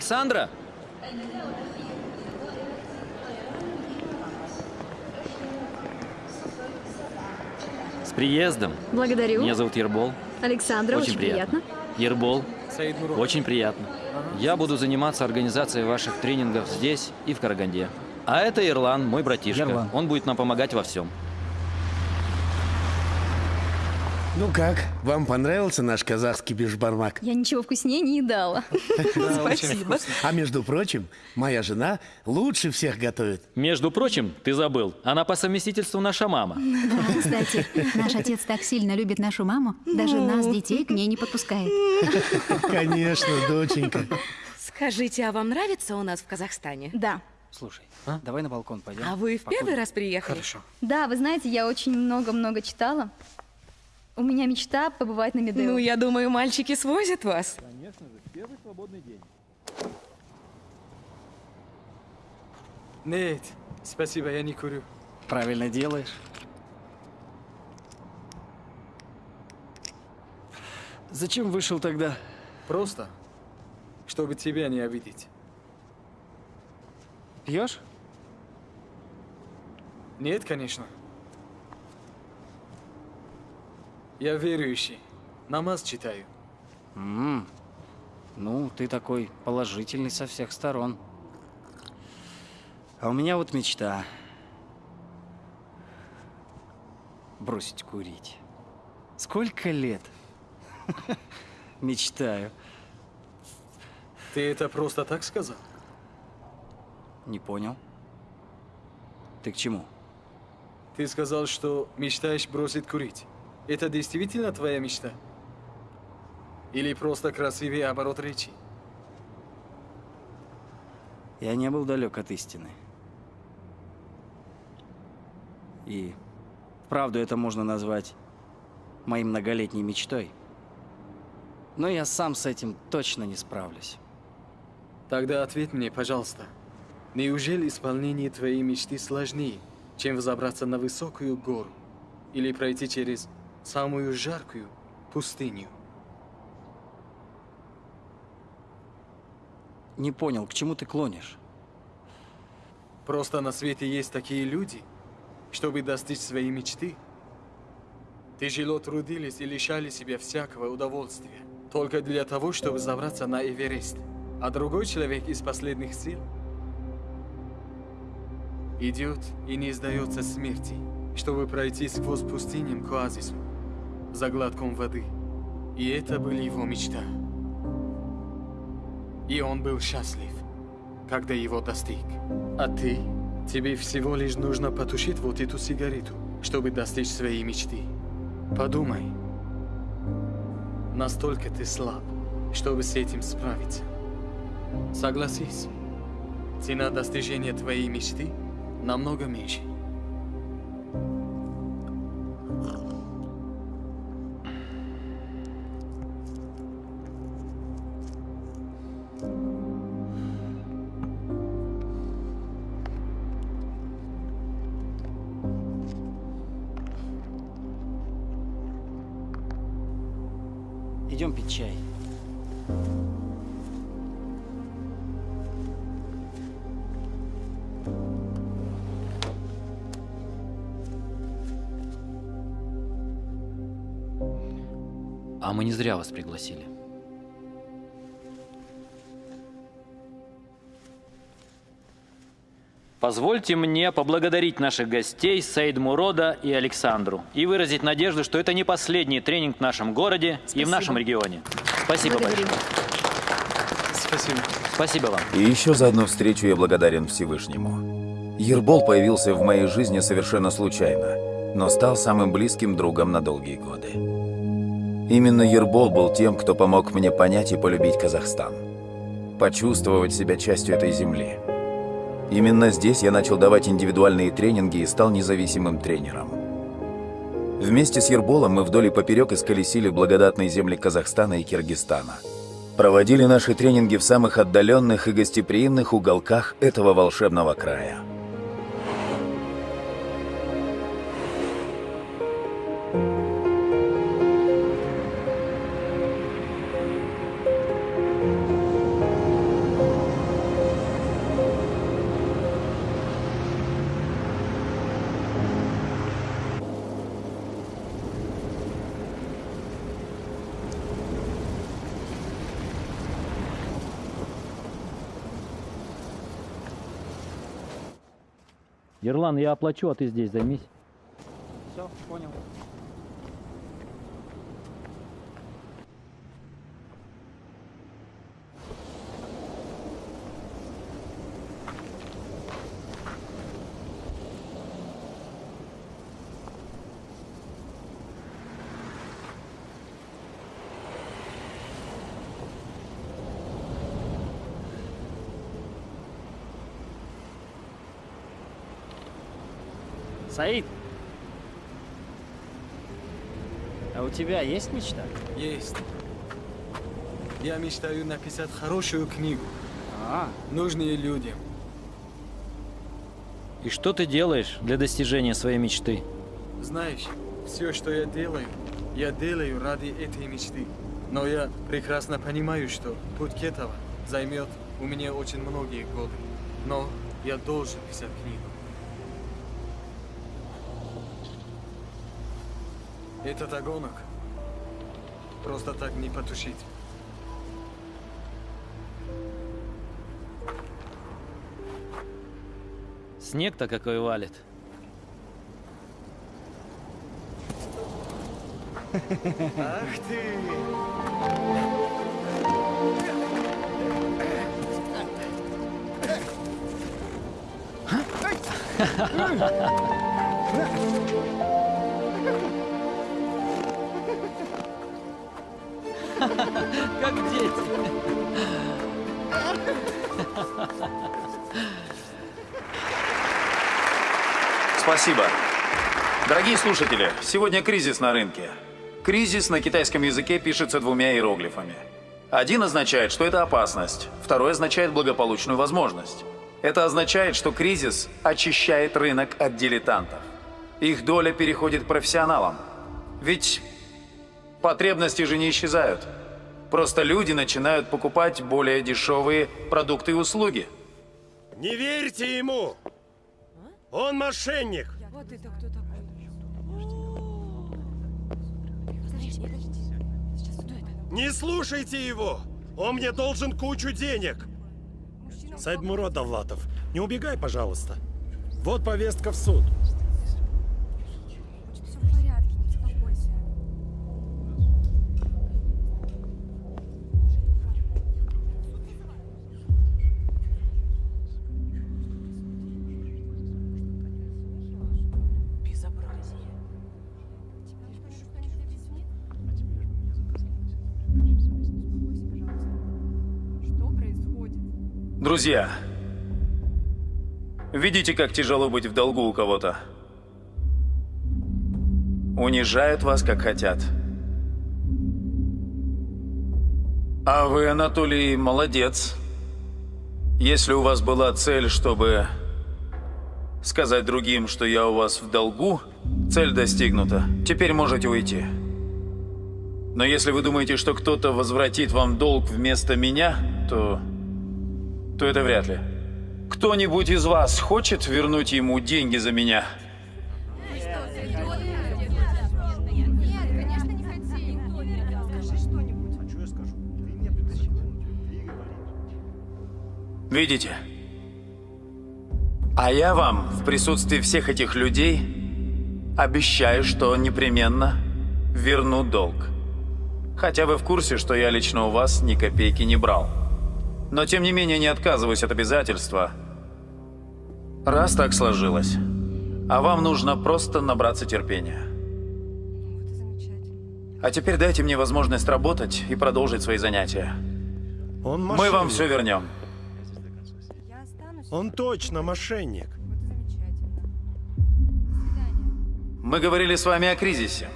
Speaker 10: Александра! С приездом.
Speaker 21: Благодарю.
Speaker 10: Меня зовут Ербол.
Speaker 21: Александра, очень, приятно.
Speaker 10: Ербол.
Speaker 15: Саид Мурод.
Speaker 10: Очень приятно. Я буду заниматься организацией ваших тренингов здесь и в Караганде. А это Ирлан, мой братишка.
Speaker 16: Ерлан.
Speaker 10: Он будет нам помогать во всем.
Speaker 16: Ну как, вам понравился наш казахский бешбармак?
Speaker 21: Я ничего вкуснее не едала.
Speaker 16: Спасибо. А между прочим, моя жена лучше всех готовит.
Speaker 10: Между прочим, ты забыл, она по совместительству наша мама.
Speaker 13: Да, кстати, наш отец так сильно любит нашу маму, даже нас, детей, к ней не подпускает.
Speaker 16: Конечно, доченька.
Speaker 22: Скажите, а вам нравится у нас в Казахстане?
Speaker 21: Да.
Speaker 9: Слушай, давай на балкон пойдем.
Speaker 22: А вы в первый раз приехали?
Speaker 9: Хорошо.
Speaker 21: Да, вы знаете, я очень много-много читала. У меня мечта побывать на Медео.
Speaker 22: Ну, я думаю, мальчики свозят вас.
Speaker 10: Конечно же, первый свободный день.
Speaker 15: Нет, спасибо, я не курю.
Speaker 9: Правильно делаешь. Зачем вышел тогда?
Speaker 15: Просто, чтобы тебя не обидеть.
Speaker 9: Пьешь?
Speaker 15: Нет, конечно. Я верующий. Намаз читаю.
Speaker 9: М, Ну, ты такой положительный со всех сторон. А у меня вот мечта. Бросить курить. Сколько лет? Мечтаю.
Speaker 15: Ты это просто так сказал?
Speaker 9: Не понял. Ты к чему?
Speaker 15: Ты сказал, что мечтаешь бросить курить. Это действительно твоя мечта? Или просто красивый оборот речи?
Speaker 9: Я не был далек от истины. И вправду это можно назвать моей многолетней мечтой. Но я сам с этим точно не справлюсь.
Speaker 15: Тогда ответь мне, пожалуйста. Неужели исполнение твоей мечты сложнее, чем взобраться на высокую гору или пройти через самую жаркую пустыню?
Speaker 9: Не понял, к чему ты клонишь?
Speaker 15: Просто на свете есть такие люди, чтобы достичь своей мечты. Тяжело трудились и лишали себя всякого удовольствия, только для того, чтобы забраться на Эверест. А другой человек из последних сил идет и не сдается смерти, чтобы пройти сквозь пустыням к оазису, за глотком воды. И это была его мечта. И он был счастлив, когда его достиг. А ты? Тебе всего лишь нужно потушить вот эту сигарету, чтобы достичь своей мечты. Подумай. Настолько ты слаб, чтобы с этим справиться. Согласись, цена достижения твоей мечты намного меньше.
Speaker 10: Мы не зря вас пригласили. Позвольте мне поблагодарить наших гостей Саид Мурода и Александру и выразить надежду, что это не последний тренинг в нашем городе и в нашем регионе. Спасибо
Speaker 21: Благодарим.
Speaker 10: большое.
Speaker 15: Спасибо.
Speaker 10: Спасибо вам.
Speaker 23: И еще за одну встречу я благодарен Всевышнему. Ербол появился в моей жизни совершенно случайно, но стал самым близким другом на долгие годы. Именно Ербол был тем, кто помог мне понять и полюбить Казахстан. Почувствовать себя частью этой земли. Именно здесь я начал давать индивидуальные тренинги и стал независимым тренером. Вместе с Ерболом мы вдоль и поперек исколесили благодатные земли Казахстана и Киргизстана. Проводили наши тренинги в самых отдаленных и гостеприимных уголках этого волшебного края.
Speaker 10: Ерлан, я оплачу, а ты здесь займись.
Speaker 9: Саид, а у тебя есть мечта?
Speaker 15: Есть. Я мечтаю написать хорошую книгу.
Speaker 9: А,
Speaker 15: Нужные людям.
Speaker 10: И что ты делаешь для достижения своей мечты?
Speaker 15: Знаешь, все, что я делаю, я делаю ради этой мечты. Но я прекрасно понимаю, что путь к этому займет у меня очень многие годы. Но я должен писать книгу. Этот огонок просто так не потушить.
Speaker 10: Снег-то какой валит.
Speaker 15: Ах ты!
Speaker 10: Как дети.
Speaker 3: Спасибо. Дорогие слушатели, сегодня кризис на рынке. Кризис на китайском языке пишется двумя иероглифами. Один означает, что это опасность, второй означает благополучную возможность. Это означает, что кризис очищает рынок от дилетантов. Их доля переходит к профессионалам. Ведь потребности же не исчезают. Просто люди начинают покупать более дешевые продукты и услуги.
Speaker 19: Не верьте ему! Он мошенник!
Speaker 24: Вот это кто такой?
Speaker 19: Не слушайте его! Он мне должен кучу денег! Сайдмурод Давлатов, не убегай, пожалуйста. Вот повестка в суд.
Speaker 3: Друзья, видите, как тяжело быть в долгу у кого-то? Унижают вас, как хотят. А вы, Анатолий, молодец. Если у вас была цель, чтобы сказать другим, что я у вас в долгу, цель достигнута. Теперь можете уйти. Но если вы думаете, что кто-то возвратит вам долг вместо меня, то то это вряд ли. Кто-нибудь из вас хочет вернуть ему деньги за меня? Видите? А я вам в присутствии всех этих людей обещаю, что непременно верну долг. Хотя вы в курсе, что я лично у вас ни копейки не брал. Но тем не менее не отказываюсь от обязательства. Раз так сложилось. А вам нужно просто набраться терпения. А теперь дайте мне возможность работать и продолжить свои занятия.
Speaker 19: Он
Speaker 3: Мы вам все вернем.
Speaker 19: Он точно мошенник.
Speaker 3: Мы говорили с вами о кризисе.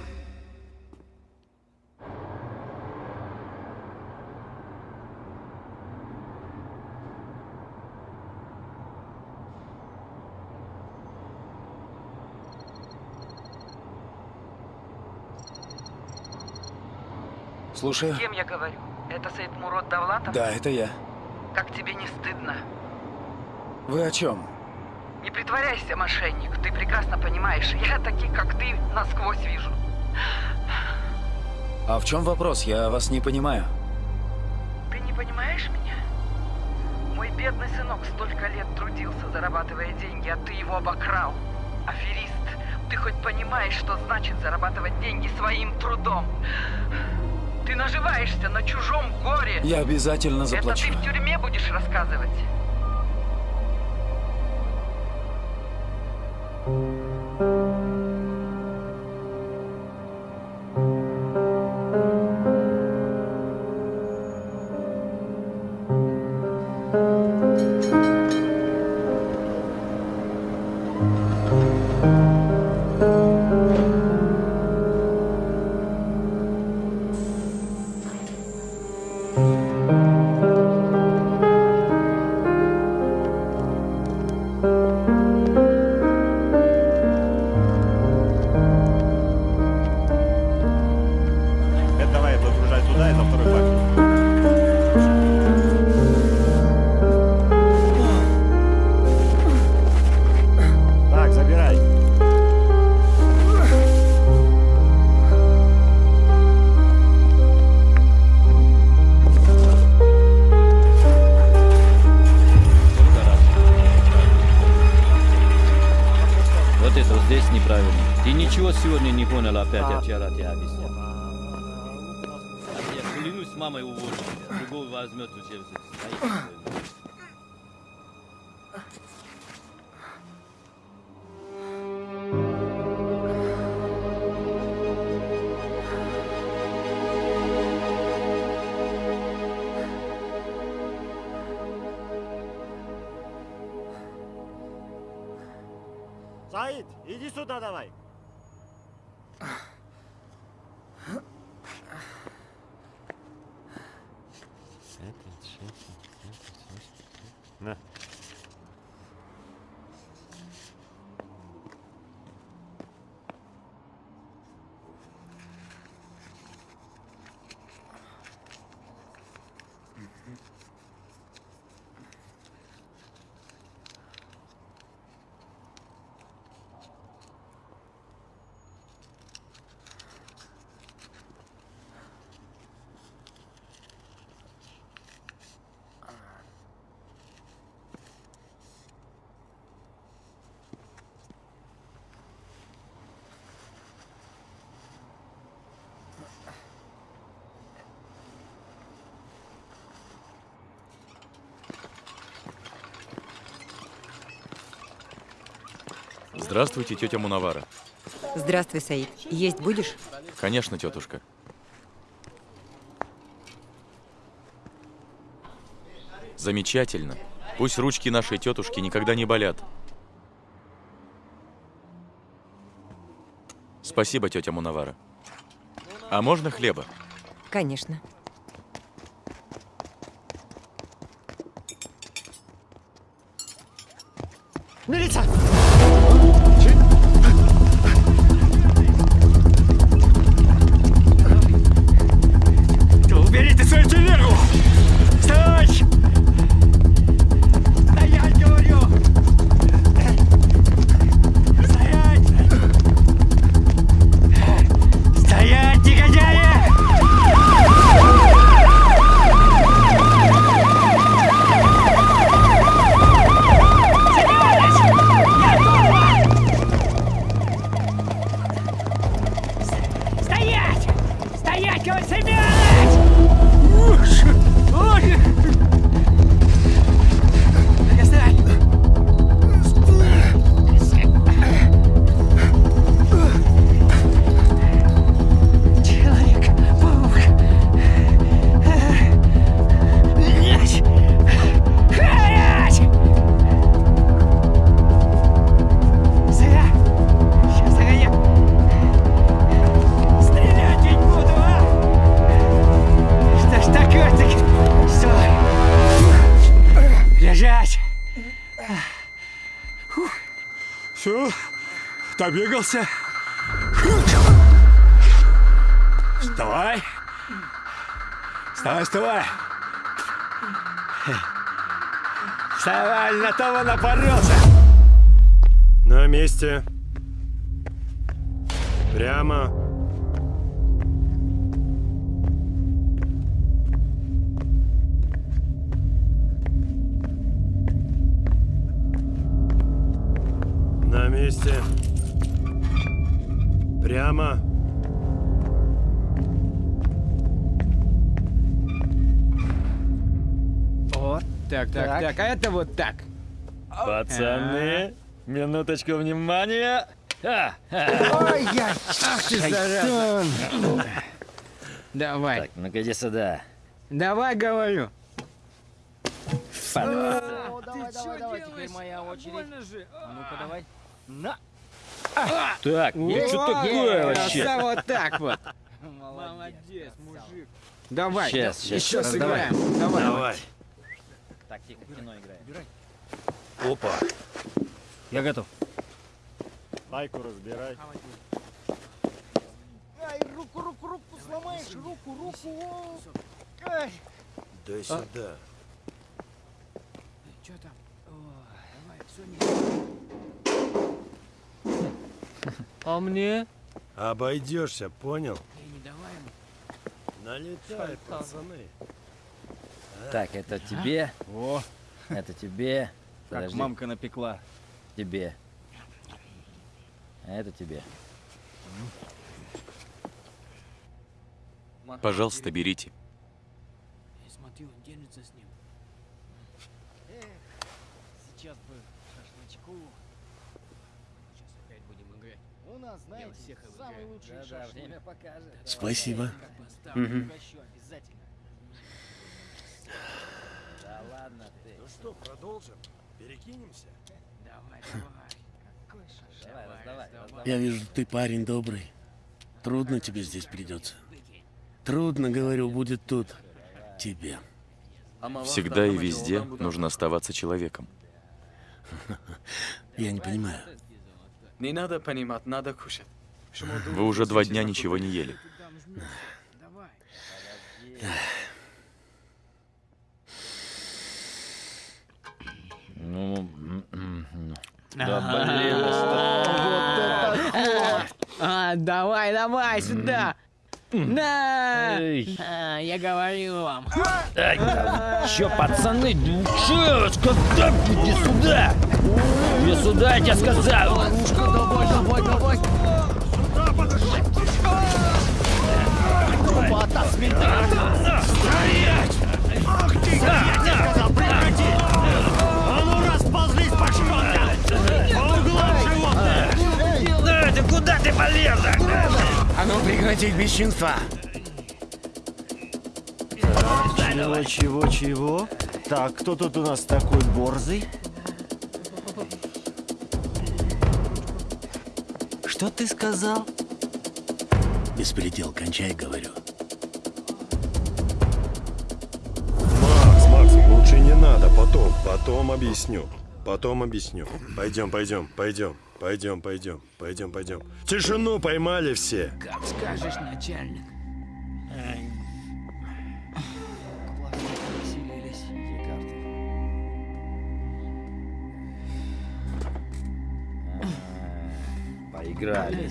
Speaker 3: Слушаю.
Speaker 25: С кем я говорю? Это Саид Мурод Давлатов?
Speaker 3: Да, это я.
Speaker 25: Как тебе не стыдно?
Speaker 3: Вы о чем?
Speaker 25: Не притворяйся, мошенник. Ты прекрасно понимаешь, я таких, как ты, насквозь вижу.
Speaker 3: А в чем вопрос? Я вас не понимаю.
Speaker 25: Ты не понимаешь меня? Мой бедный сынок столько лет трудился, зарабатывая деньги, а ты его обокрал. Аферист, ты хоть понимаешь, что значит зарабатывать деньги своим трудом? Ты наживаешься на чужом горе.
Speaker 3: Я обязательно заплачу.
Speaker 25: Это ты в тюрьме будешь рассказывать.
Speaker 10: Сегодня не понял опять, я вчера тебе объяснял. Я клянусь, мамой уволю тебя. Другого возьмет у
Speaker 2: Здравствуйте, тетя Мунавара.
Speaker 26: Здравствуй, Саид. Есть будешь?
Speaker 2: Конечно, тетушка. Замечательно. Пусть ручки нашей тетушки никогда не болят. Спасибо, тетя Мунавара. А можно хлеба?
Speaker 26: Конечно. Добегался? Вставай! Вставай, вставай! Вставай, на того напоролся!
Speaker 19: На месте. Прямо. На месте. Прямо.
Speaker 27: О, так, так,
Speaker 10: Так.
Speaker 27: так, а это вот так.
Speaker 10: Пацаны, минуточку внимания. А, а.
Speaker 27: Ой, я... Ах ты, зараза. Давай.
Speaker 10: Так, ну-ка иди сюда.
Speaker 27: Давай, говорю. Давай, давай, давай, теперь моя очередь. А ну-ка, давай. На.
Speaker 10: Так, ну что такое вообще?
Speaker 27: Краса, вот так вот. Молодец, мужик. Давай,
Speaker 10: Щас, щас,
Speaker 27: еще сыграем. Давай.
Speaker 19: Давай.
Speaker 10: Так, тихо, в кино играем.
Speaker 19: Опа.
Speaker 27: Я готов.
Speaker 11: Майку разбирай.
Speaker 27: Ай, руку, руку, руку сломаешь, руку, руку. Ай.
Speaker 19: Дай сюда.
Speaker 27: Что там? давай, все не...
Speaker 10: А мне?
Speaker 19: Обойдешься, понял? Налетай, пацаны.
Speaker 10: Так, это тебе.
Speaker 9: О,
Speaker 10: Это тебе.
Speaker 9: как
Speaker 10: Подожди.
Speaker 9: мамка напекла.
Speaker 10: Тебе. А это тебе.
Speaker 2: Пожалуйста, берите.
Speaker 27: Я смотрю, он держится с ним. Сейчас бы шашлычку. Сейчас опять будем играть. У нас, знаете, всех самый лучший
Speaker 10: Да-да,
Speaker 27: шашлык.
Speaker 10: время покажет.
Speaker 16: Спасибо.
Speaker 10: Да ладно ты.
Speaker 19: Ну что, продолжим? Перекинемся?
Speaker 27: Давай, давай. Какой шашлык?
Speaker 10: Давай, раздавай, раздавай.
Speaker 16: Я вижу, ты парень добрый. Трудно тебе здесь придется. Трудно, говорю, будет тут. Тебе.
Speaker 2: Всегда и везде нужно оставаться человеком.
Speaker 16: Я не понимаю.
Speaker 15: Не надо понимать, надо кушать.
Speaker 2: Вы уже два дня ничего не ели.
Speaker 10: Ну, да блин,
Speaker 27: А, давай, давай, сюда. На!
Speaker 10: Эй.
Speaker 27: А, я говорю вам.
Speaker 10: Ай, да вы чё, пацаны, ну чё, когда иди сюда? Иди сюда, я тебе сказал.
Speaker 27: Давай, давай, давай.
Speaker 26: Опа, Стоять! Ах ты! Я тебе сказал, прекрати! А ну расползлись по шконкам! По углам животные!
Speaker 10: Да, ты куда ты полез?
Speaker 16: А ну прекратить бесчинство!
Speaker 11: Чего, чего, чего? Так, кто тут у нас такой борзый?
Speaker 16: Что ты сказал? Беспредел, кончай, говорю.
Speaker 19: Макс, Макс, лучше не надо, потом, потом объясню. Потом объясню. Пойдем, пойдем, пойдем, пойдем, пойдем, пойдем, пойдем. Тишину поймали все.
Speaker 27: Как скажешь, начальник.
Speaker 10: Поиграли.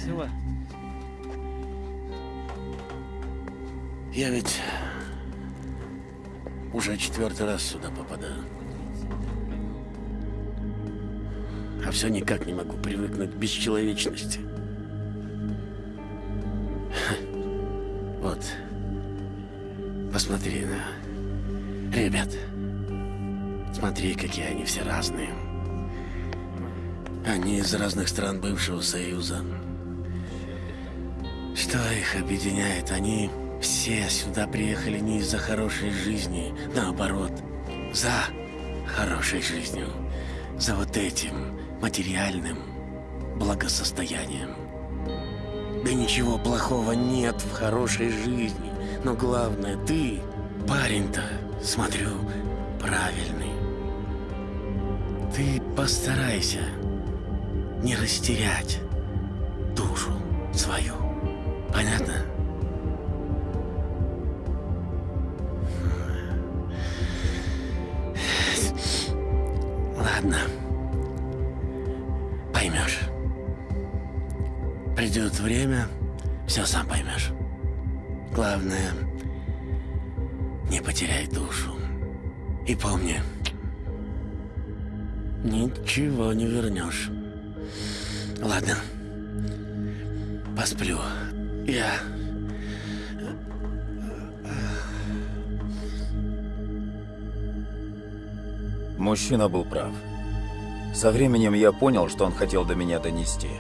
Speaker 16: Я ведь уже четвертый раз сюда попадаю. А все никак не могу привыкнуть к бесчеловечности. Вот. Посмотри на ребят. Смотри, какие они все разные. Они из разных стран бывшего Союза. Что их объединяет? Они все сюда приехали не из-за хорошей жизни, наоборот, за хорошей жизнью, за вот этим материальным благосостоянием. Да ничего плохого нет в хорошей жизни, но главное, ты, парень-то, смотрю, правильный. Ты постарайся не растерять
Speaker 28: душу свою. Понятно? Ладно. Поймешь. Придет время, все сам поймешь. Главное, не потеряй душу. И помни, ничего не вернешь. Ладно. Посплю. Я...
Speaker 3: Мужчина был прав. Со временем я понял, что он хотел до меня донести.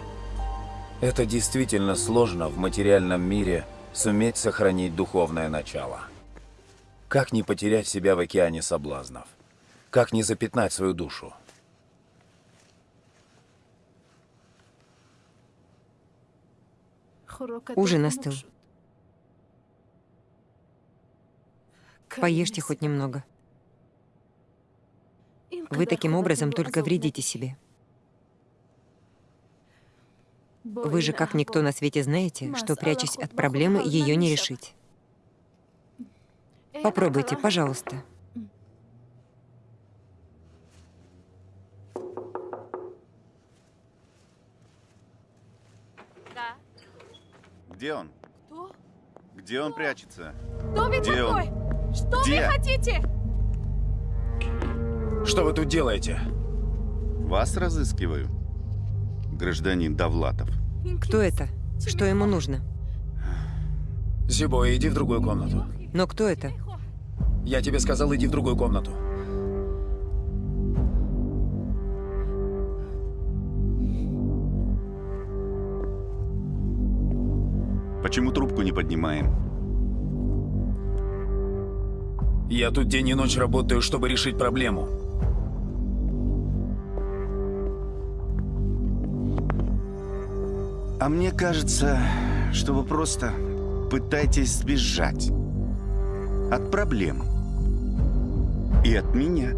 Speaker 3: Это действительно сложно в материальном мире суметь сохранить духовное начало. Как не потерять себя в океане соблазнов? Как не запятнать свою душу?
Speaker 1: Ужин остыл. Поешьте хоть немного. Вы таким образом только вредите себе. Вы же как никто на свете знаете, что, прячась от проблемы, ее не решить. Попробуйте, пожалуйста.
Speaker 8: Где он?
Speaker 29: Кто?
Speaker 8: Где он прячется?
Speaker 29: Кто вы
Speaker 8: Где
Speaker 29: такой?
Speaker 8: он?
Speaker 29: Что
Speaker 8: Где?
Speaker 29: вы хотите?
Speaker 3: Что вы тут делаете?
Speaker 8: Вас разыскиваю, гражданин Довлатов.
Speaker 1: Кто это? Что ему нужно?
Speaker 3: Зибо, иди в другую комнату.
Speaker 1: Но кто это?
Speaker 3: Я тебе сказал, иди в другую комнату.
Speaker 8: Почему трубку не поднимаем?
Speaker 3: Я тут день и ночь работаю, чтобы решить проблему.
Speaker 8: А мне кажется, что вы просто пытаетесь сбежать от проблем. И от меня.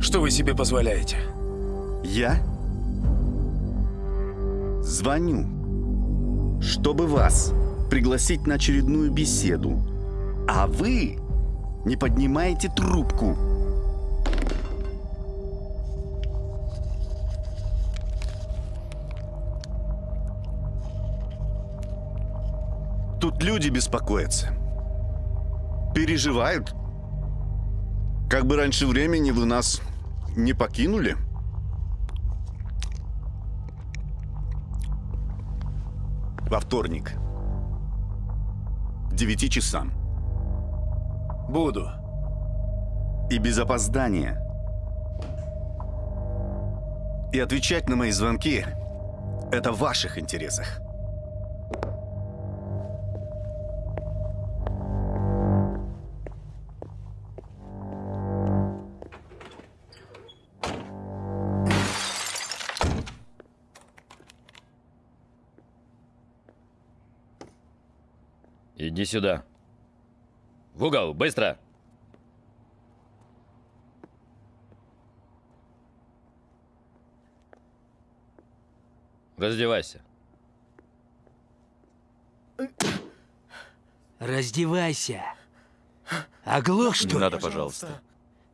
Speaker 3: Что вы себе позволяете?
Speaker 8: Я звоню, чтобы вас пригласить на очередную беседу. А вы не поднимаете трубку. Люди беспокоятся. Переживают. Как бы раньше времени вы нас не покинули. Во вторник. Девяти часам.
Speaker 3: Буду.
Speaker 8: И без опоздания. И отвечать на мои звонки – это в ваших интересах.
Speaker 10: Иди сюда. В угол, быстро! Раздевайся.
Speaker 28: Раздевайся. Оглох, что
Speaker 2: Не
Speaker 28: ли?
Speaker 2: надо, пожалуйста.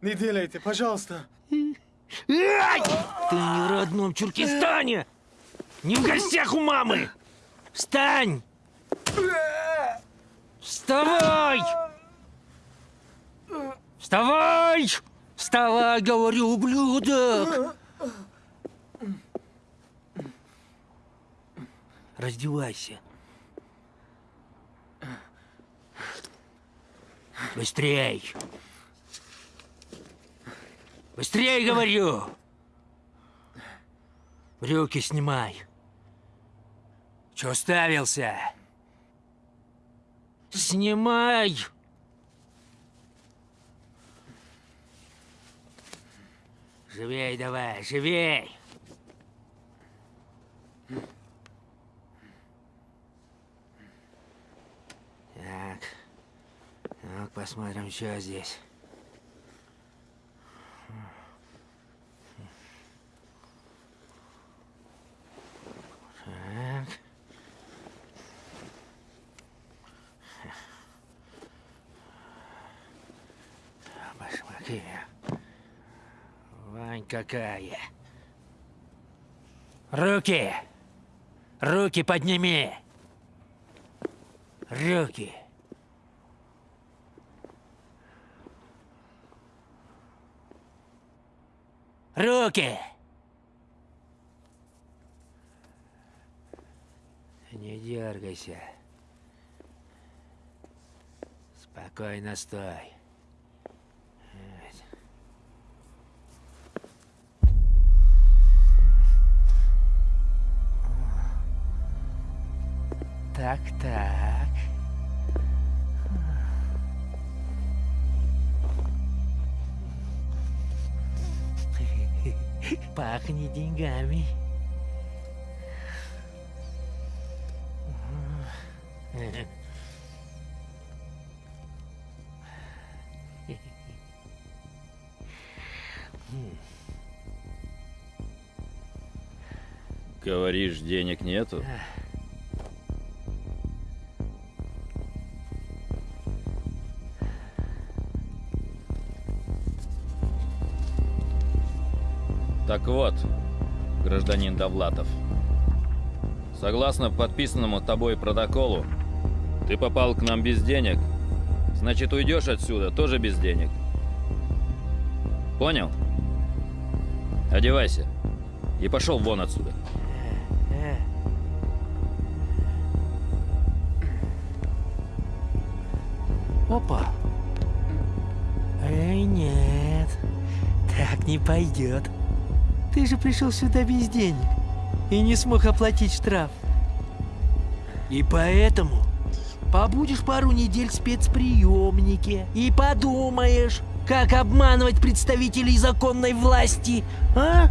Speaker 15: Не делайте, пожалуйста.
Speaker 28: Ай! Ты не в родном Чуркистане! Не в гостях у мамы! Встань! Вставай! Вставай! Вставай, говорю, ублюдок! Раздевайся. Быстрей! Быстрей, говорю! Брюки снимай. Че уставился? Снимай! Живей давай, живей! Так. Так, посмотрим, что здесь. Так. Вань какая. Руки! Руки подними! Руки! Руки! Не дергайся. Спокойно стой. Так, так. Пахнет деньгами.
Speaker 10: Говоришь, денег нету? Так вот, гражданин Довлатов, согласно подписанному тобой протоколу, ты попал к нам без денег, значит уйдешь отсюда тоже без денег. Понял? Одевайся и пошел вон отсюда.
Speaker 28: Опа. Эй, нет. Так не пойдет. Ты же пришел сюда без денег и не смог оплатить штраф. И поэтому побудешь пару недель в спецприемнике и подумаешь, как обманывать представителей законной власти, а?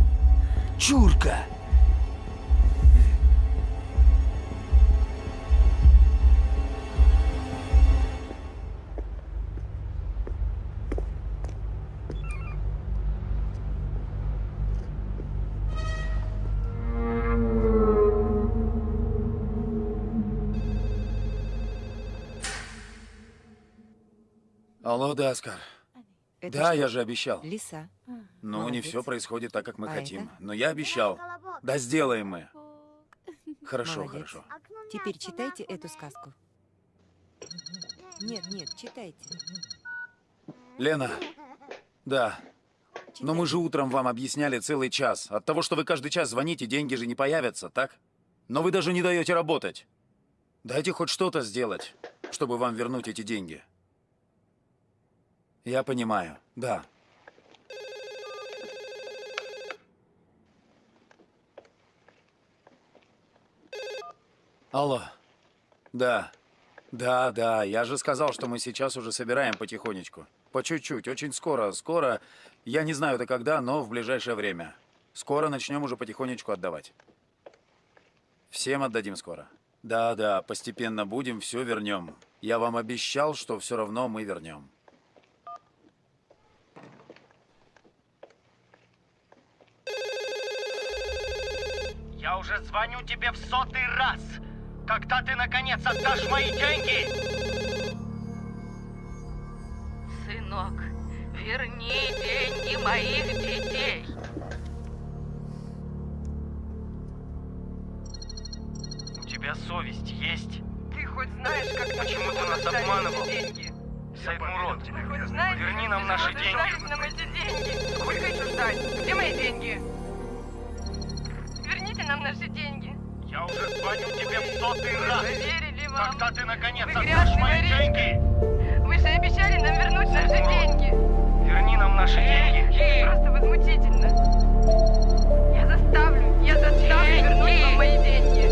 Speaker 28: Чурка!
Speaker 3: Да, Оскар.
Speaker 1: Это
Speaker 3: да,
Speaker 1: что?
Speaker 3: я же обещал.
Speaker 1: Лиса.
Speaker 3: Ну, не
Speaker 1: Молодец.
Speaker 3: все происходит так, как мы
Speaker 1: А
Speaker 3: хотим.
Speaker 1: это?
Speaker 3: Но я обещал. Да сделаем мы. Хорошо,
Speaker 1: Молодец.
Speaker 3: хорошо.
Speaker 1: Теперь читайте эту сказку. Нет, нет, читайте.
Speaker 3: Лена, да. Но мы же утром вам объясняли целый час. От того, что вы каждый час звоните, деньги же не появятся, так? Но вы даже не даете работать. Дайте хоть что-то сделать, чтобы вам вернуть эти деньги. Я понимаю, да. Алло. Да. Да, да, я же сказал, что мы сейчас уже собираем потихонечку. По чуть-чуть, очень скоро, скоро. Я не знаю это когда, но в ближайшее время. Скоро начнем уже потихонечку отдавать. Всем отдадим скоро. Да, да, постепенно будем, все вернем. Я вам обещал, что все равно мы вернем.
Speaker 30: Я уже звоню тебе в сотый раз. Когда ты наконец отдашь мои деньги?
Speaker 31: Сынок, верни деньги моих детей.
Speaker 30: У тебя совесть есть?
Speaker 32: Ты хоть знаешь, как
Speaker 30: Почему ты нас обманывал?
Speaker 32: деньги?
Speaker 30: Сайдмурод,
Speaker 32: Ты
Speaker 30: верни нам
Speaker 32: ты
Speaker 30: наши деньги.
Speaker 32: дать нам эти деньги? Сколько еще ждать? Где мои деньги? Нам наши деньги.
Speaker 30: Я уже звоню тебе в сотый раз.
Speaker 32: Поверили вам.
Speaker 30: Когда ты наконец
Speaker 32: Вы
Speaker 30: отдашь мои
Speaker 32: воришка.
Speaker 30: деньги?
Speaker 32: Вы же обещали нам вернуть наши деньги.
Speaker 30: Верни нам наши деньги.
Speaker 32: Просто возмутительно. Я заставлю, я заставлю вернуть вам мои деньги.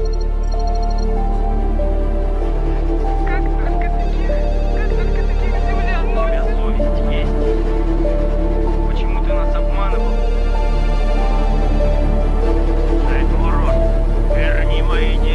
Speaker 32: Как только таких, как только таких землян
Speaker 30: У тебя совесть есть? Почему ты нас обманывал? Верни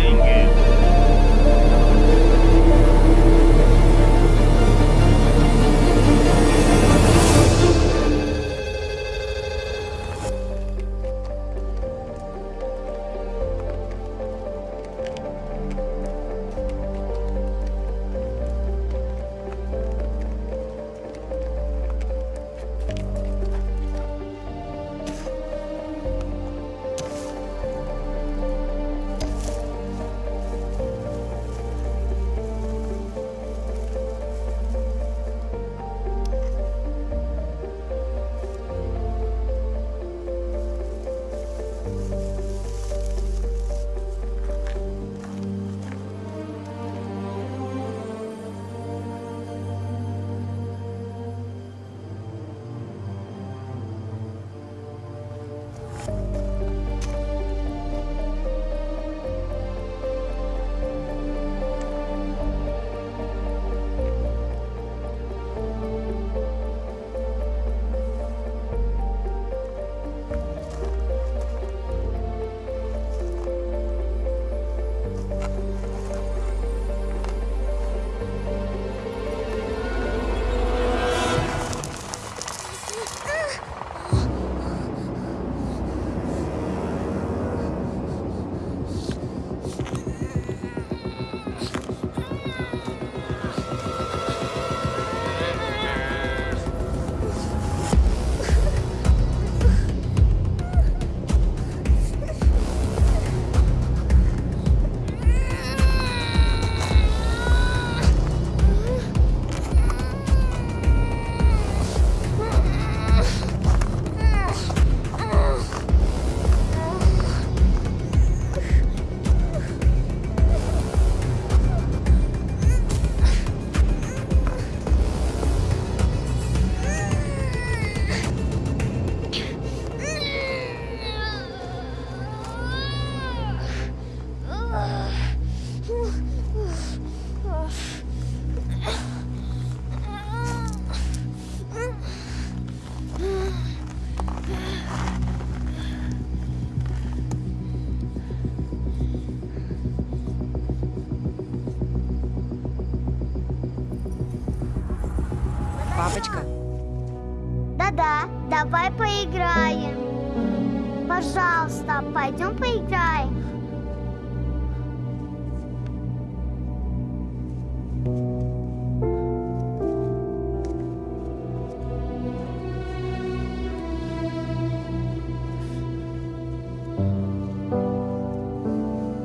Speaker 33: Пожалуйста, пойдем поиграем.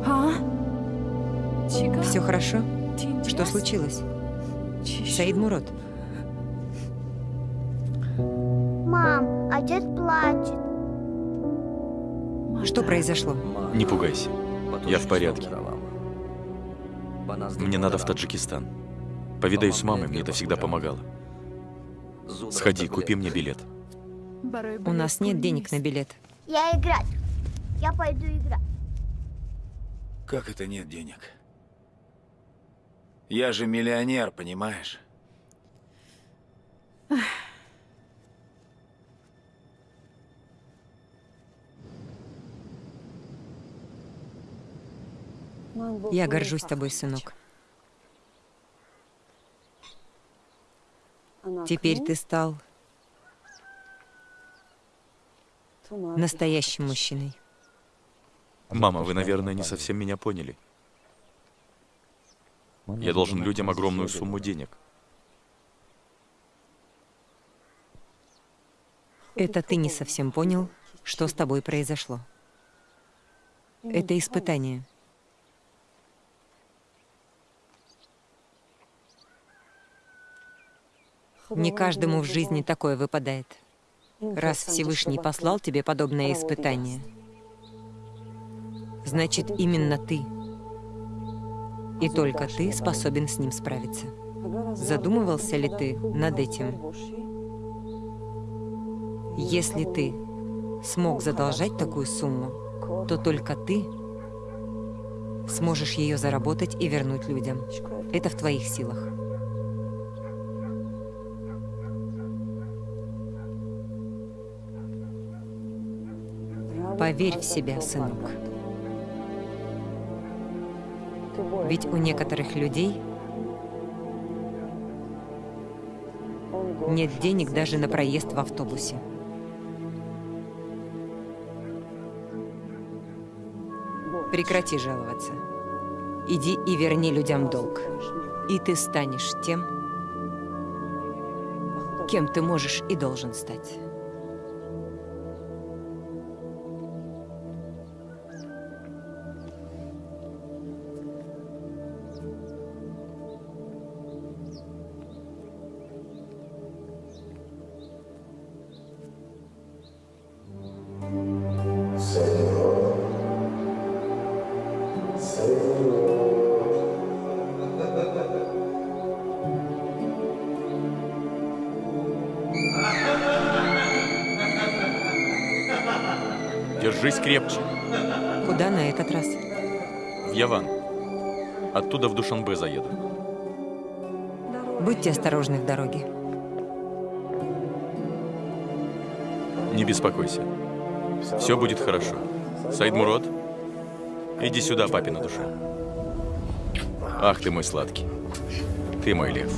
Speaker 1: А? Все хорошо? Что случилось? Произошло?
Speaker 2: Не пугайся. Я в порядке. Мне надо в Таджикистан. Повидаюсь с мамой, мне это всегда помогало. Сходи, купи мне билет.
Speaker 1: У нас нет денег на билет.
Speaker 33: Я играть. Я пойду играть.
Speaker 6: Как это нет денег? Я же миллионер, понимаешь?
Speaker 1: Я горжусь тобой, сынок. Теперь ты стал настоящим мужчиной.
Speaker 2: Мама, вы, наверное, не совсем меня поняли. Я должен людям огромную сумму денег.
Speaker 1: Это ты не совсем понял, что с тобой произошло. Это испытание. Не каждому в жизни такое выпадает. Раз Всевышний послал тебе подобное испытание, значит, именно ты и только ты способен с ним справиться. Задумывался ли ты над этим? Если ты смог задолжать такую сумму, то только ты сможешь ее заработать и вернуть людям. Это в твоих силах. Поверь в себя, сынок. Ведь у некоторых людей нет денег даже на проезд в автобусе. Прекрати жаловаться. Иди и верни людям долг. И ты станешь тем, кем ты можешь и должен стать.
Speaker 2: Держись крепче.
Speaker 1: Куда на этот раз?
Speaker 2: В Яван. Оттуда в Душанбе заеду.
Speaker 1: Будьте осторожны в дороге.
Speaker 2: Не беспокойся. Все будет хорошо. Саид Мурод, иди сюда, папина душа. Ах ты мой сладкий. Ты мой лев.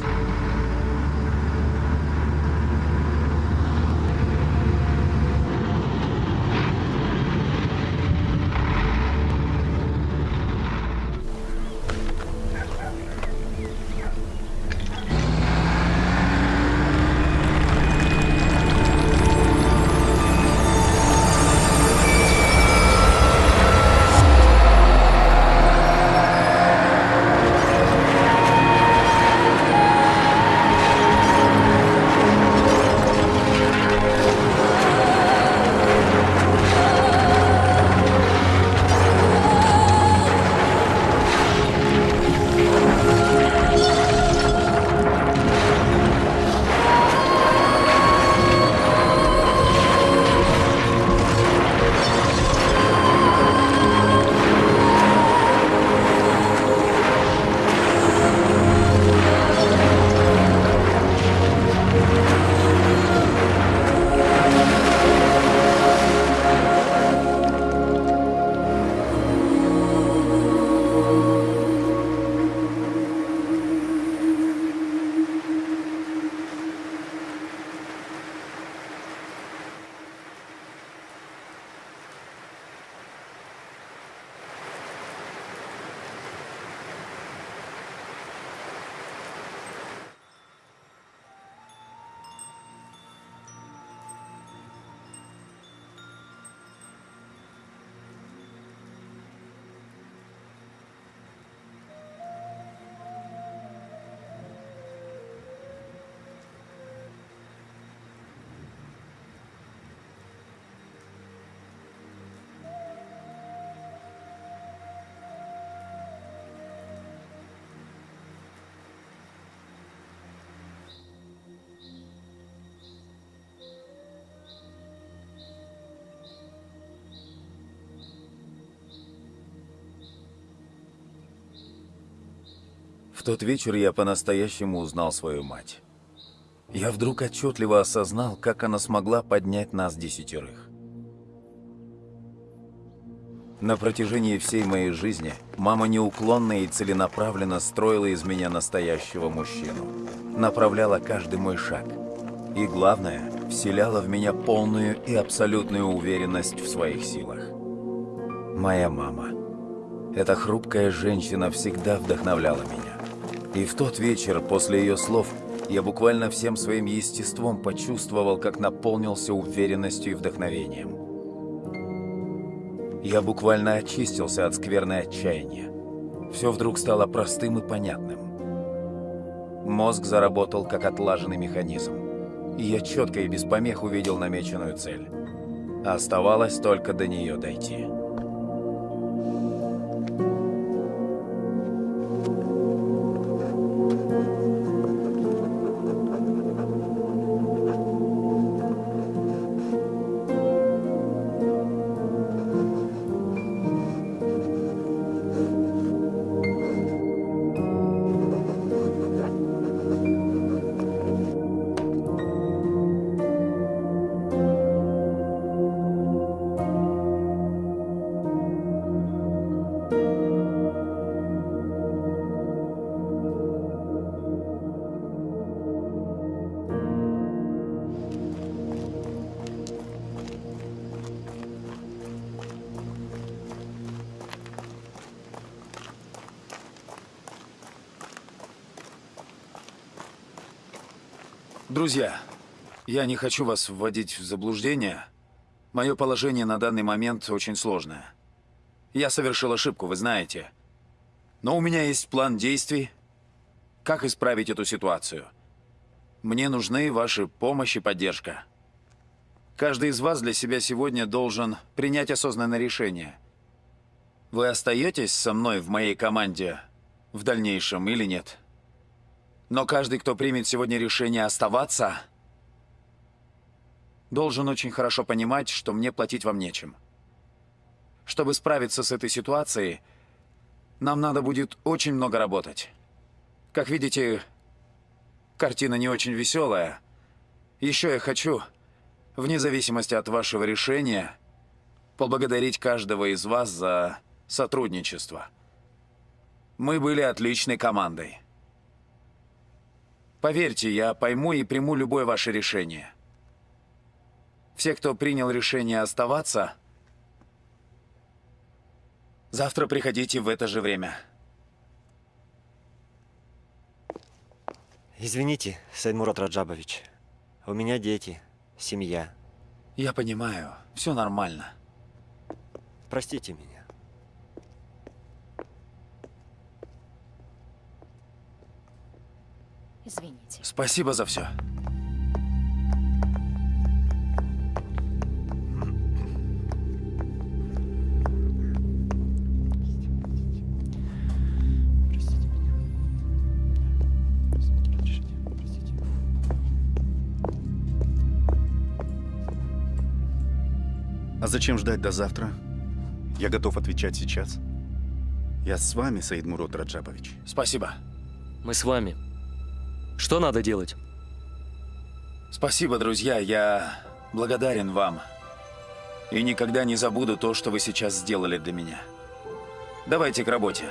Speaker 3: Тот вечер я по-настоящему узнал свою мать. Я вдруг отчетливо осознал, как она смогла поднять нас десятерых. На протяжении всей моей жизни мама неуклонно и целенаправленно строила из меня настоящего мужчину. Направляла каждый мой шаг. И главное, вселяла в меня полную и абсолютную уверенность в своих силах. Моя мама. Эта хрупкая женщина всегда вдохновляла меня. И в тот вечер, после ее слов, я буквально всем своим естеством почувствовал, как наполнился уверенностью и вдохновением. Я буквально очистился от скверной отчаяния. Все вдруг стало простым и понятным. Мозг заработал как отлаженный механизм. И я четко и без помех увидел намеченную цель. Оставалось только до нее дойти. Я не хочу вас вводить в заблуждение. Мое положение на данный момент очень сложное. Я совершил ошибку, вы знаете. Но у меня есть план действий, как исправить эту ситуацию. Мне нужны ваши помощь и поддержка. Каждый из вас для себя сегодня должен принять осознанное решение. Вы остаетесь со мной в моей команде в дальнейшем или нет? Но каждый, кто примет сегодня решение оставаться, должен очень хорошо понимать, что мне платить вам нечем. Чтобы справиться с этой ситуацией, нам надо будет очень много работать. Как видите, картина не очень веселая. Еще я хочу, вне зависимости от вашего решения, поблагодарить каждого из вас за сотрудничество. Мы были отличной командой. Поверьте, я пойму и приму любое ваше решение. Все, кто принял решение оставаться, завтра приходите в это же время.
Speaker 34: Извините, Сайдмурат Раджабович. У меня дети, семья.
Speaker 3: Я понимаю, все нормально.
Speaker 34: Простите меня.
Speaker 35: Извините.
Speaker 3: Спасибо за все.
Speaker 36: А зачем ждать до завтра? Я готов отвечать сейчас. Я с вами, Саид Мурод Раджабович.
Speaker 3: Спасибо.
Speaker 37: Мы с вами. Что надо делать?
Speaker 3: Спасибо, друзья. Я благодарен вам. И никогда не забуду то, что вы сейчас сделали для меня. Давайте к работе.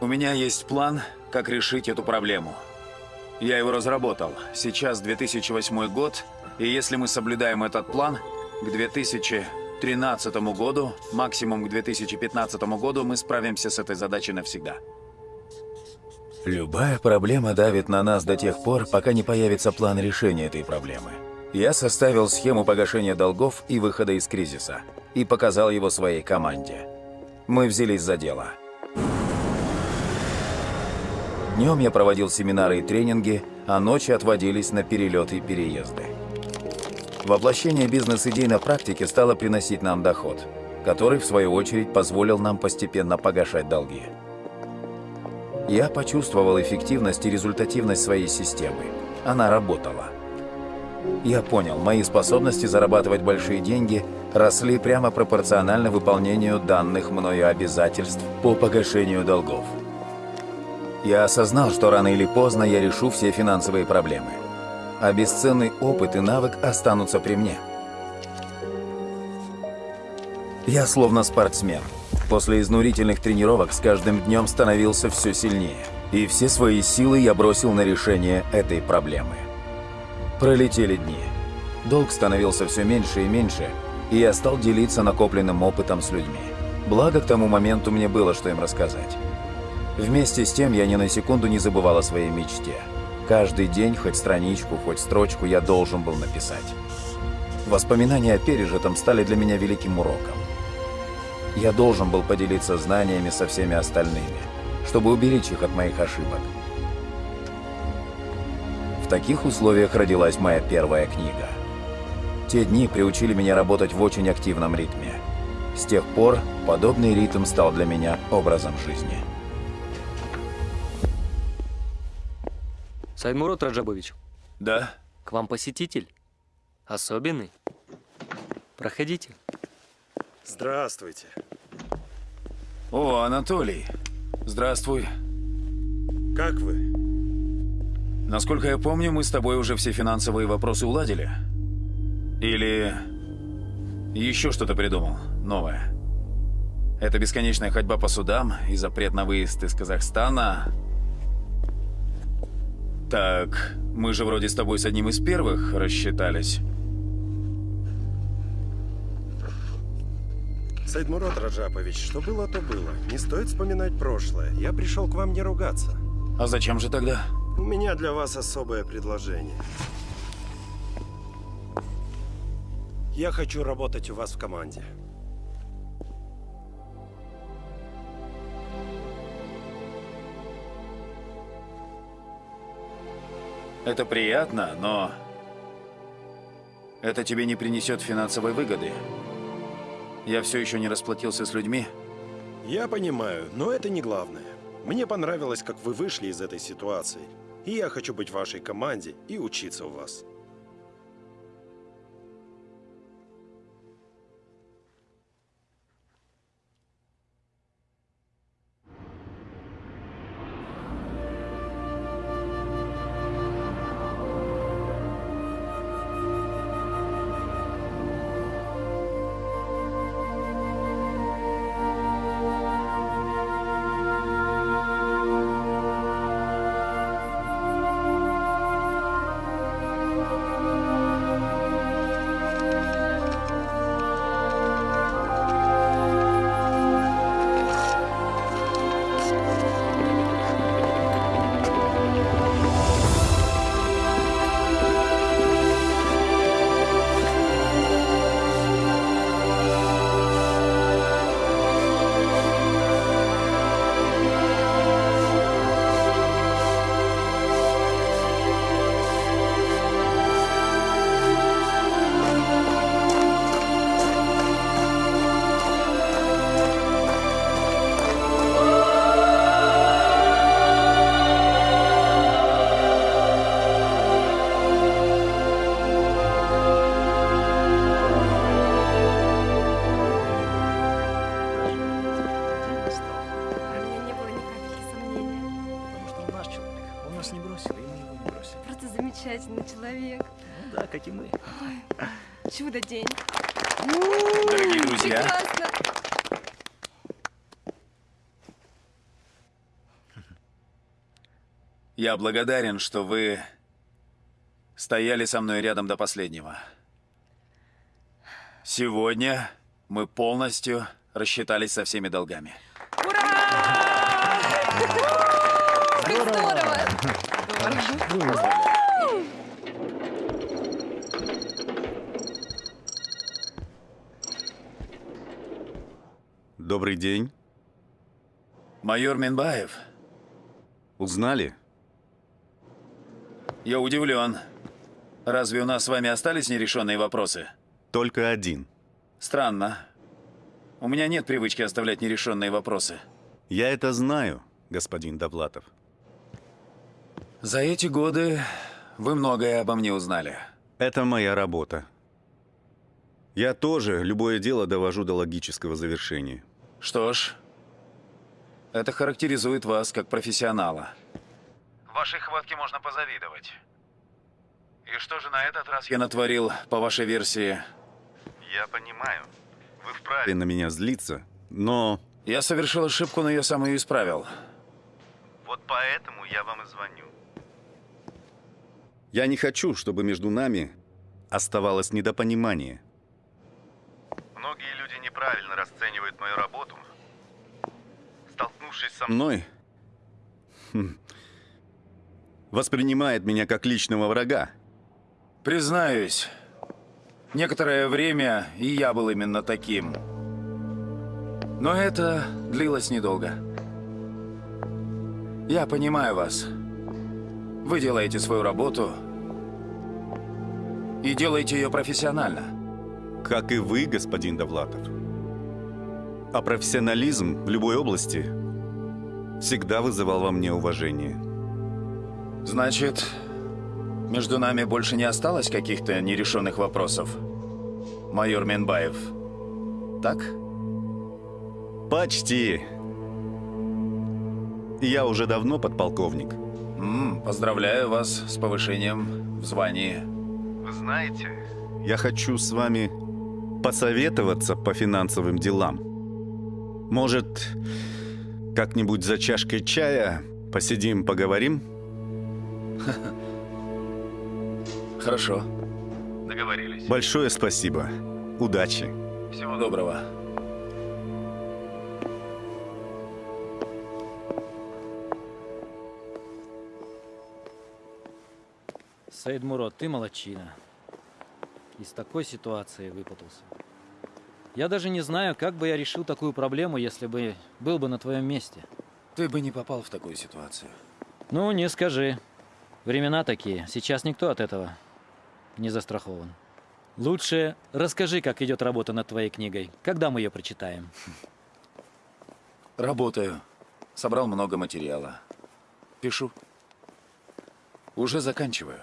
Speaker 3: У меня есть план, как решить эту проблему. Я его разработал. Сейчас 2008 год, и если мы соблюдаем этот план, к 2013 году, максимум к 2015 году, мы справимся с этой задачей навсегда. Любая проблема давит на нас до тех пор, пока не появится план решения этой проблемы. Я составил схему погашения долгов и выхода из кризиса и показал его своей команде. Мы взялись за дело. Днем я проводил семинары и тренинги, а ночи отводились на перелеты и переезды. Воплощение бизнес-идей на практике стало приносить нам доход, который, в свою очередь, позволил нам постепенно погашать долги. Я почувствовал эффективность и результативность своей системы. Она работала. Я понял, мои способности зарабатывать большие деньги росли прямо пропорционально выполнению данных мною обязательств по погашению долгов. Я осознал, что рано или поздно я решу все финансовые проблемы, а бесценный опыт и навык останутся при мне. Я словно спортсмен. После изнурительных тренировок с каждым днем становился все сильнее. И все свои силы я бросил на решение этой проблемы. Пролетели дни. Долг становился все меньше и меньше, и я стал делиться накопленным опытом с людьми. Благо, к тому моменту мне было что им рассказать. Вместе с тем, я ни на секунду не забывал о своей мечте. Каждый день, хоть страничку, хоть строчку, я должен был написать. Воспоминания о пережитом стали для меня великим уроком. Я должен был поделиться знаниями со всеми остальными, чтобы уберечь их от моих ошибок. В таких условиях родилась моя первая книга. Те дни приучили меня работать в очень активном ритме. С тех пор подобный ритм стал для меня образом жизни.
Speaker 37: Саймурод Раджабович.
Speaker 3: Да?
Speaker 37: К вам посетитель. Особенный. Проходите.
Speaker 19: Здравствуйте.
Speaker 3: О, Анатолий. Здравствуй.
Speaker 19: Как вы?
Speaker 3: Насколько я помню, мы с тобой уже все финансовые вопросы уладили. Или еще что-то придумал новое. Это бесконечная ходьба по судам и запрет на выезд из Казахстана. Так, мы же вроде с тобой с одним из первых рассчитались.
Speaker 19: Сайдмурод Раджапович, что было, то было. Не стоит вспоминать прошлое. Я пришел к вам не ругаться.
Speaker 3: А зачем же тогда?
Speaker 19: У меня для вас особое предложение. Я хочу работать у вас в команде.
Speaker 3: Это приятно, но... Это тебе не принесет финансовой выгоды. Я все еще не расплатился с людьми.
Speaker 19: Я понимаю, но это не главное. Мне понравилось, как вы вышли из этой ситуации. И я хочу быть в вашей команде и учиться у вас.
Speaker 30: Просто замечательный человек.
Speaker 10: Ну да, как и мы.
Speaker 30: Ой, чудо-день.
Speaker 3: Дорогие друзья.
Speaker 30: Прекрасно.
Speaker 3: Я благодарен, что вы стояли со мной рядом до последнего. Сегодня мы полностью рассчитались со всеми долгами.
Speaker 30: Здорово!
Speaker 36: Добрый день.
Speaker 3: Майор Минбаев.
Speaker 36: Узнали?
Speaker 3: Я удивлен. Разве у нас с вами остались нерешенные вопросы?
Speaker 36: Только один.
Speaker 3: Странно. У меня нет привычки оставлять нерешенные вопросы.
Speaker 36: Я это знаю, господин Довлатов.
Speaker 3: За эти годы вы многое обо мне узнали.
Speaker 36: Это моя работа.
Speaker 8: Я тоже любое дело довожу до логического завершения.
Speaker 3: Что ж, это характеризует вас как профессионала. Вашей хватке можно позавидовать. И что же на этот раз я натворил, по вашей версии?
Speaker 8: Я понимаю. Вы вправе на меня злиться, но...
Speaker 3: Я совершил ошибку, но я сам ее исправил.
Speaker 8: Вот поэтому я вам и звоню. Я не хочу, чтобы между нами оставалось недопонимание. Многие люди неправильно расценивают мою работу. Столкнувшись со мной, хм, воспринимает меня как личного врага.
Speaker 3: Признаюсь, некоторое время и я был именно таким. Но это длилось недолго. Я понимаю вас. Вы делаете свою работу и делаете ее профессионально.
Speaker 8: Как и вы, господин Довлатов. А профессионализм в любой области всегда вызывал во мне уважение.
Speaker 3: Значит, между нами больше не осталось каких-то нерешенных вопросов? Майор Менбаев. Так?
Speaker 8: Почти. Я уже давно подполковник.
Speaker 3: М, поздравляю вас с повышением в звании.
Speaker 8: Вы знаете, я хочу с вами посоветоваться по финансовым делам. Может, как-нибудь за чашкой чая посидим, поговорим?
Speaker 3: Хорошо.
Speaker 8: Договорились. Большое спасибо. Удачи.
Speaker 3: Всего доброго.
Speaker 10: Саид Мурод, ты молочина. Из такой ситуации выпутался. Я даже не знаю, как бы я решил такую проблему, если бы был бы на твоем месте.
Speaker 3: Ты бы не попал в такую ситуацию.
Speaker 10: Ну, не скажи. Времена такие. Сейчас никто от этого не застрахован. Лучше расскажи, как идет работа над твоей книгой. Когда мы ее прочитаем?
Speaker 3: Работаю. Собрал много материала. Пишу. Уже заканчиваю.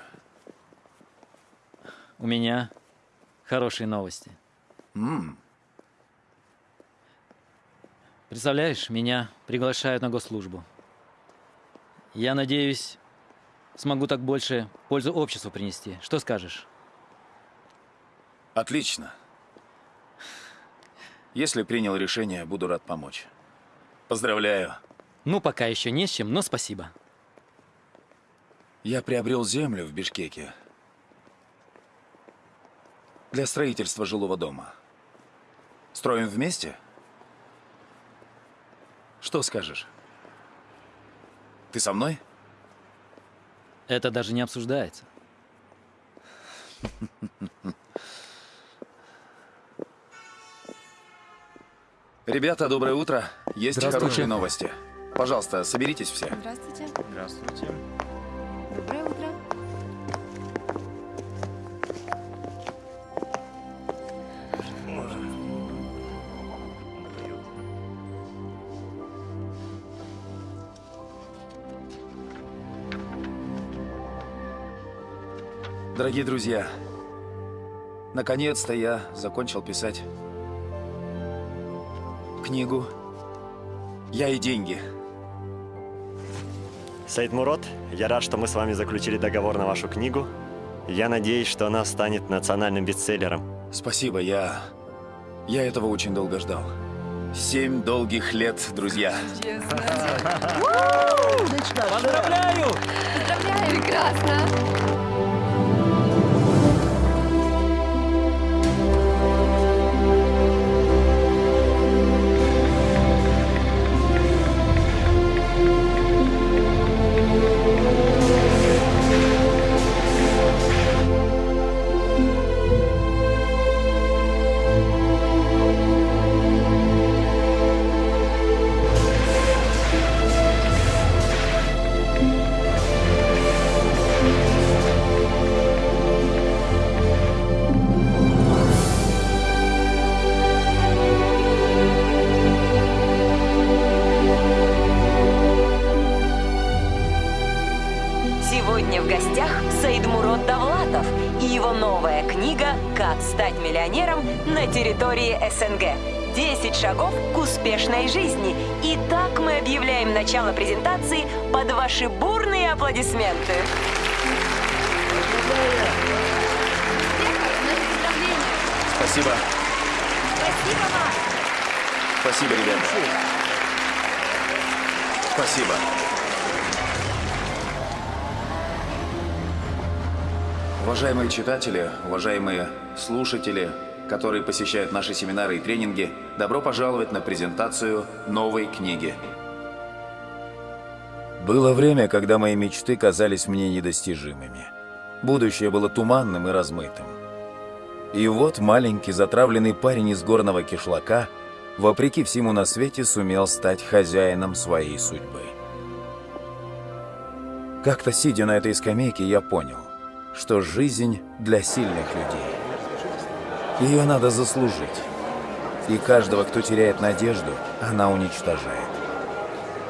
Speaker 10: У меня хорошие новости.
Speaker 3: М,
Speaker 10: Представляешь, меня приглашают на госслужбу. Я надеюсь, смогу так больше пользу обществу принести. Что скажешь?
Speaker 3: Отлично. Если принял решение, буду рад помочь. Поздравляю.
Speaker 10: Ну, пока еще не с чем, но спасибо.
Speaker 3: Я приобрел землю в Бишкеке для строительства жилого дома. Строим вместе? Что скажешь? Ты со мной?
Speaker 10: Это даже не обсуждается.
Speaker 3: Ребята, доброе утро. Есть хорошие новости. Пожалуйста, соберитесь все.
Speaker 30: Здравствуйте.
Speaker 1: Здравствуйте.
Speaker 3: Дорогие друзья, наконец-то я закончил писать книгу «Я и деньги».
Speaker 14: Саид Мурод, я рад, что мы с вами заключили договор на вашу книгу. Я надеюсь, что она станет национальным бестселлером.
Speaker 3: Спасибо, я... Я этого очень долго ждал. Семь долгих лет, друзья.
Speaker 10: Поздравляю!
Speaker 30: Поздравляю! Прекрасно!
Speaker 38: Территории СНГ». 10 шагов к успешной жизни. И так мы объявляем начало презентации под ваши бурные аплодисменты.
Speaker 3: Спасибо.
Speaker 30: Спасибо вам.
Speaker 3: Спасибо, ребята. Спасибо. Уважаемые читатели, уважаемые слушатели, которые посещают наши семинары и тренинги, добро пожаловать на презентацию новой книги. Было время, когда мои мечты казались мне недостижимыми. Будущее было туманным и размытым. И вот маленький затравленный парень из горного кишлака, вопреки всему на свете, сумел стать хозяином своей судьбы. Как-то сидя на этой скамейке, я понял, что жизнь для сильных людей. Ее надо заслужить. И каждого, кто теряет надежду, она уничтожает.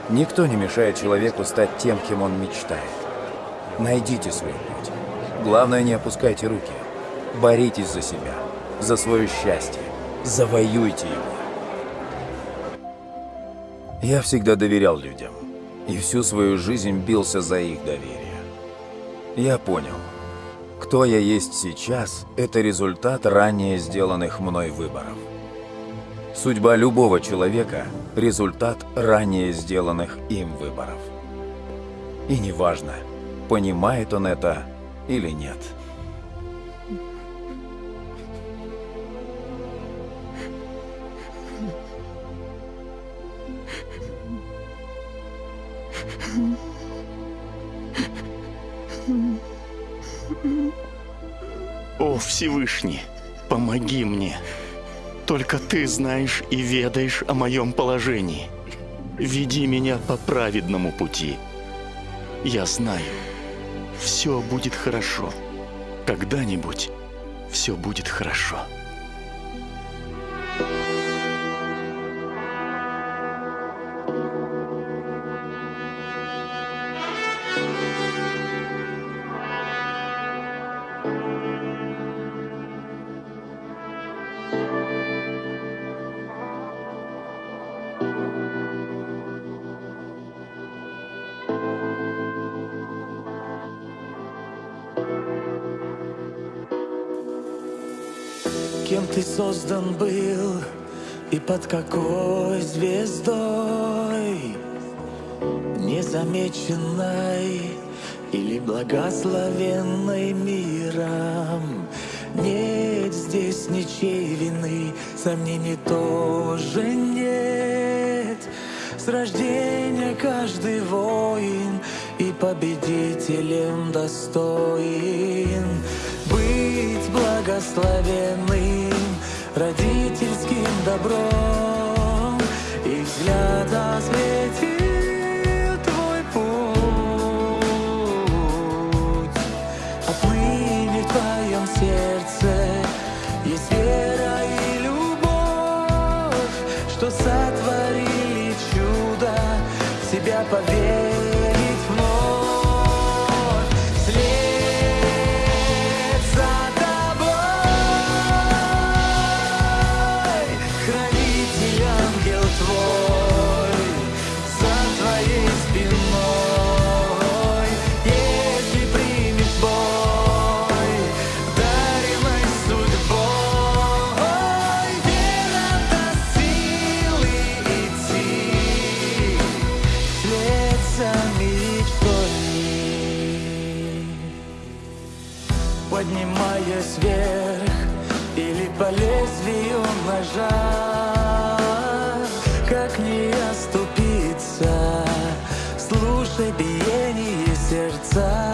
Speaker 3: Никто не мешает человеку стать тем, кем он мечтает. Найдите свой путь. Главное, не опускайте руки. Боритесь за себя, за свое счастье. Завоюйте его. Я всегда доверял людям. И всю свою жизнь бился за их доверие. Я понял, кто я есть сейчас – это результат ранее сделанных мной выборов. Судьба любого человека – результат ранее сделанных им выборов. И неважно, понимает он это или нет.
Speaker 11: О, Всевышний, помоги мне. Только ты знаешь и ведаешь о моем положении. Веди меня по праведному пути. Я знаю, все будет хорошо. Когда-нибудь все будет хорошо.
Speaker 39: Создан был и под какой звездой? Незамеченной или благословенной миром? Нет здесь ничьей вины, сомнений тоже нет. С рождения каждый воин и победителем достоин. Быть благословенным родительским добром И взгляд осветил твой путь. Отныне в твоем сердце есть вера и любовь Что сотворили чудо, в себя поверить лезвию ножа Как не оступиться, слушай биение сердца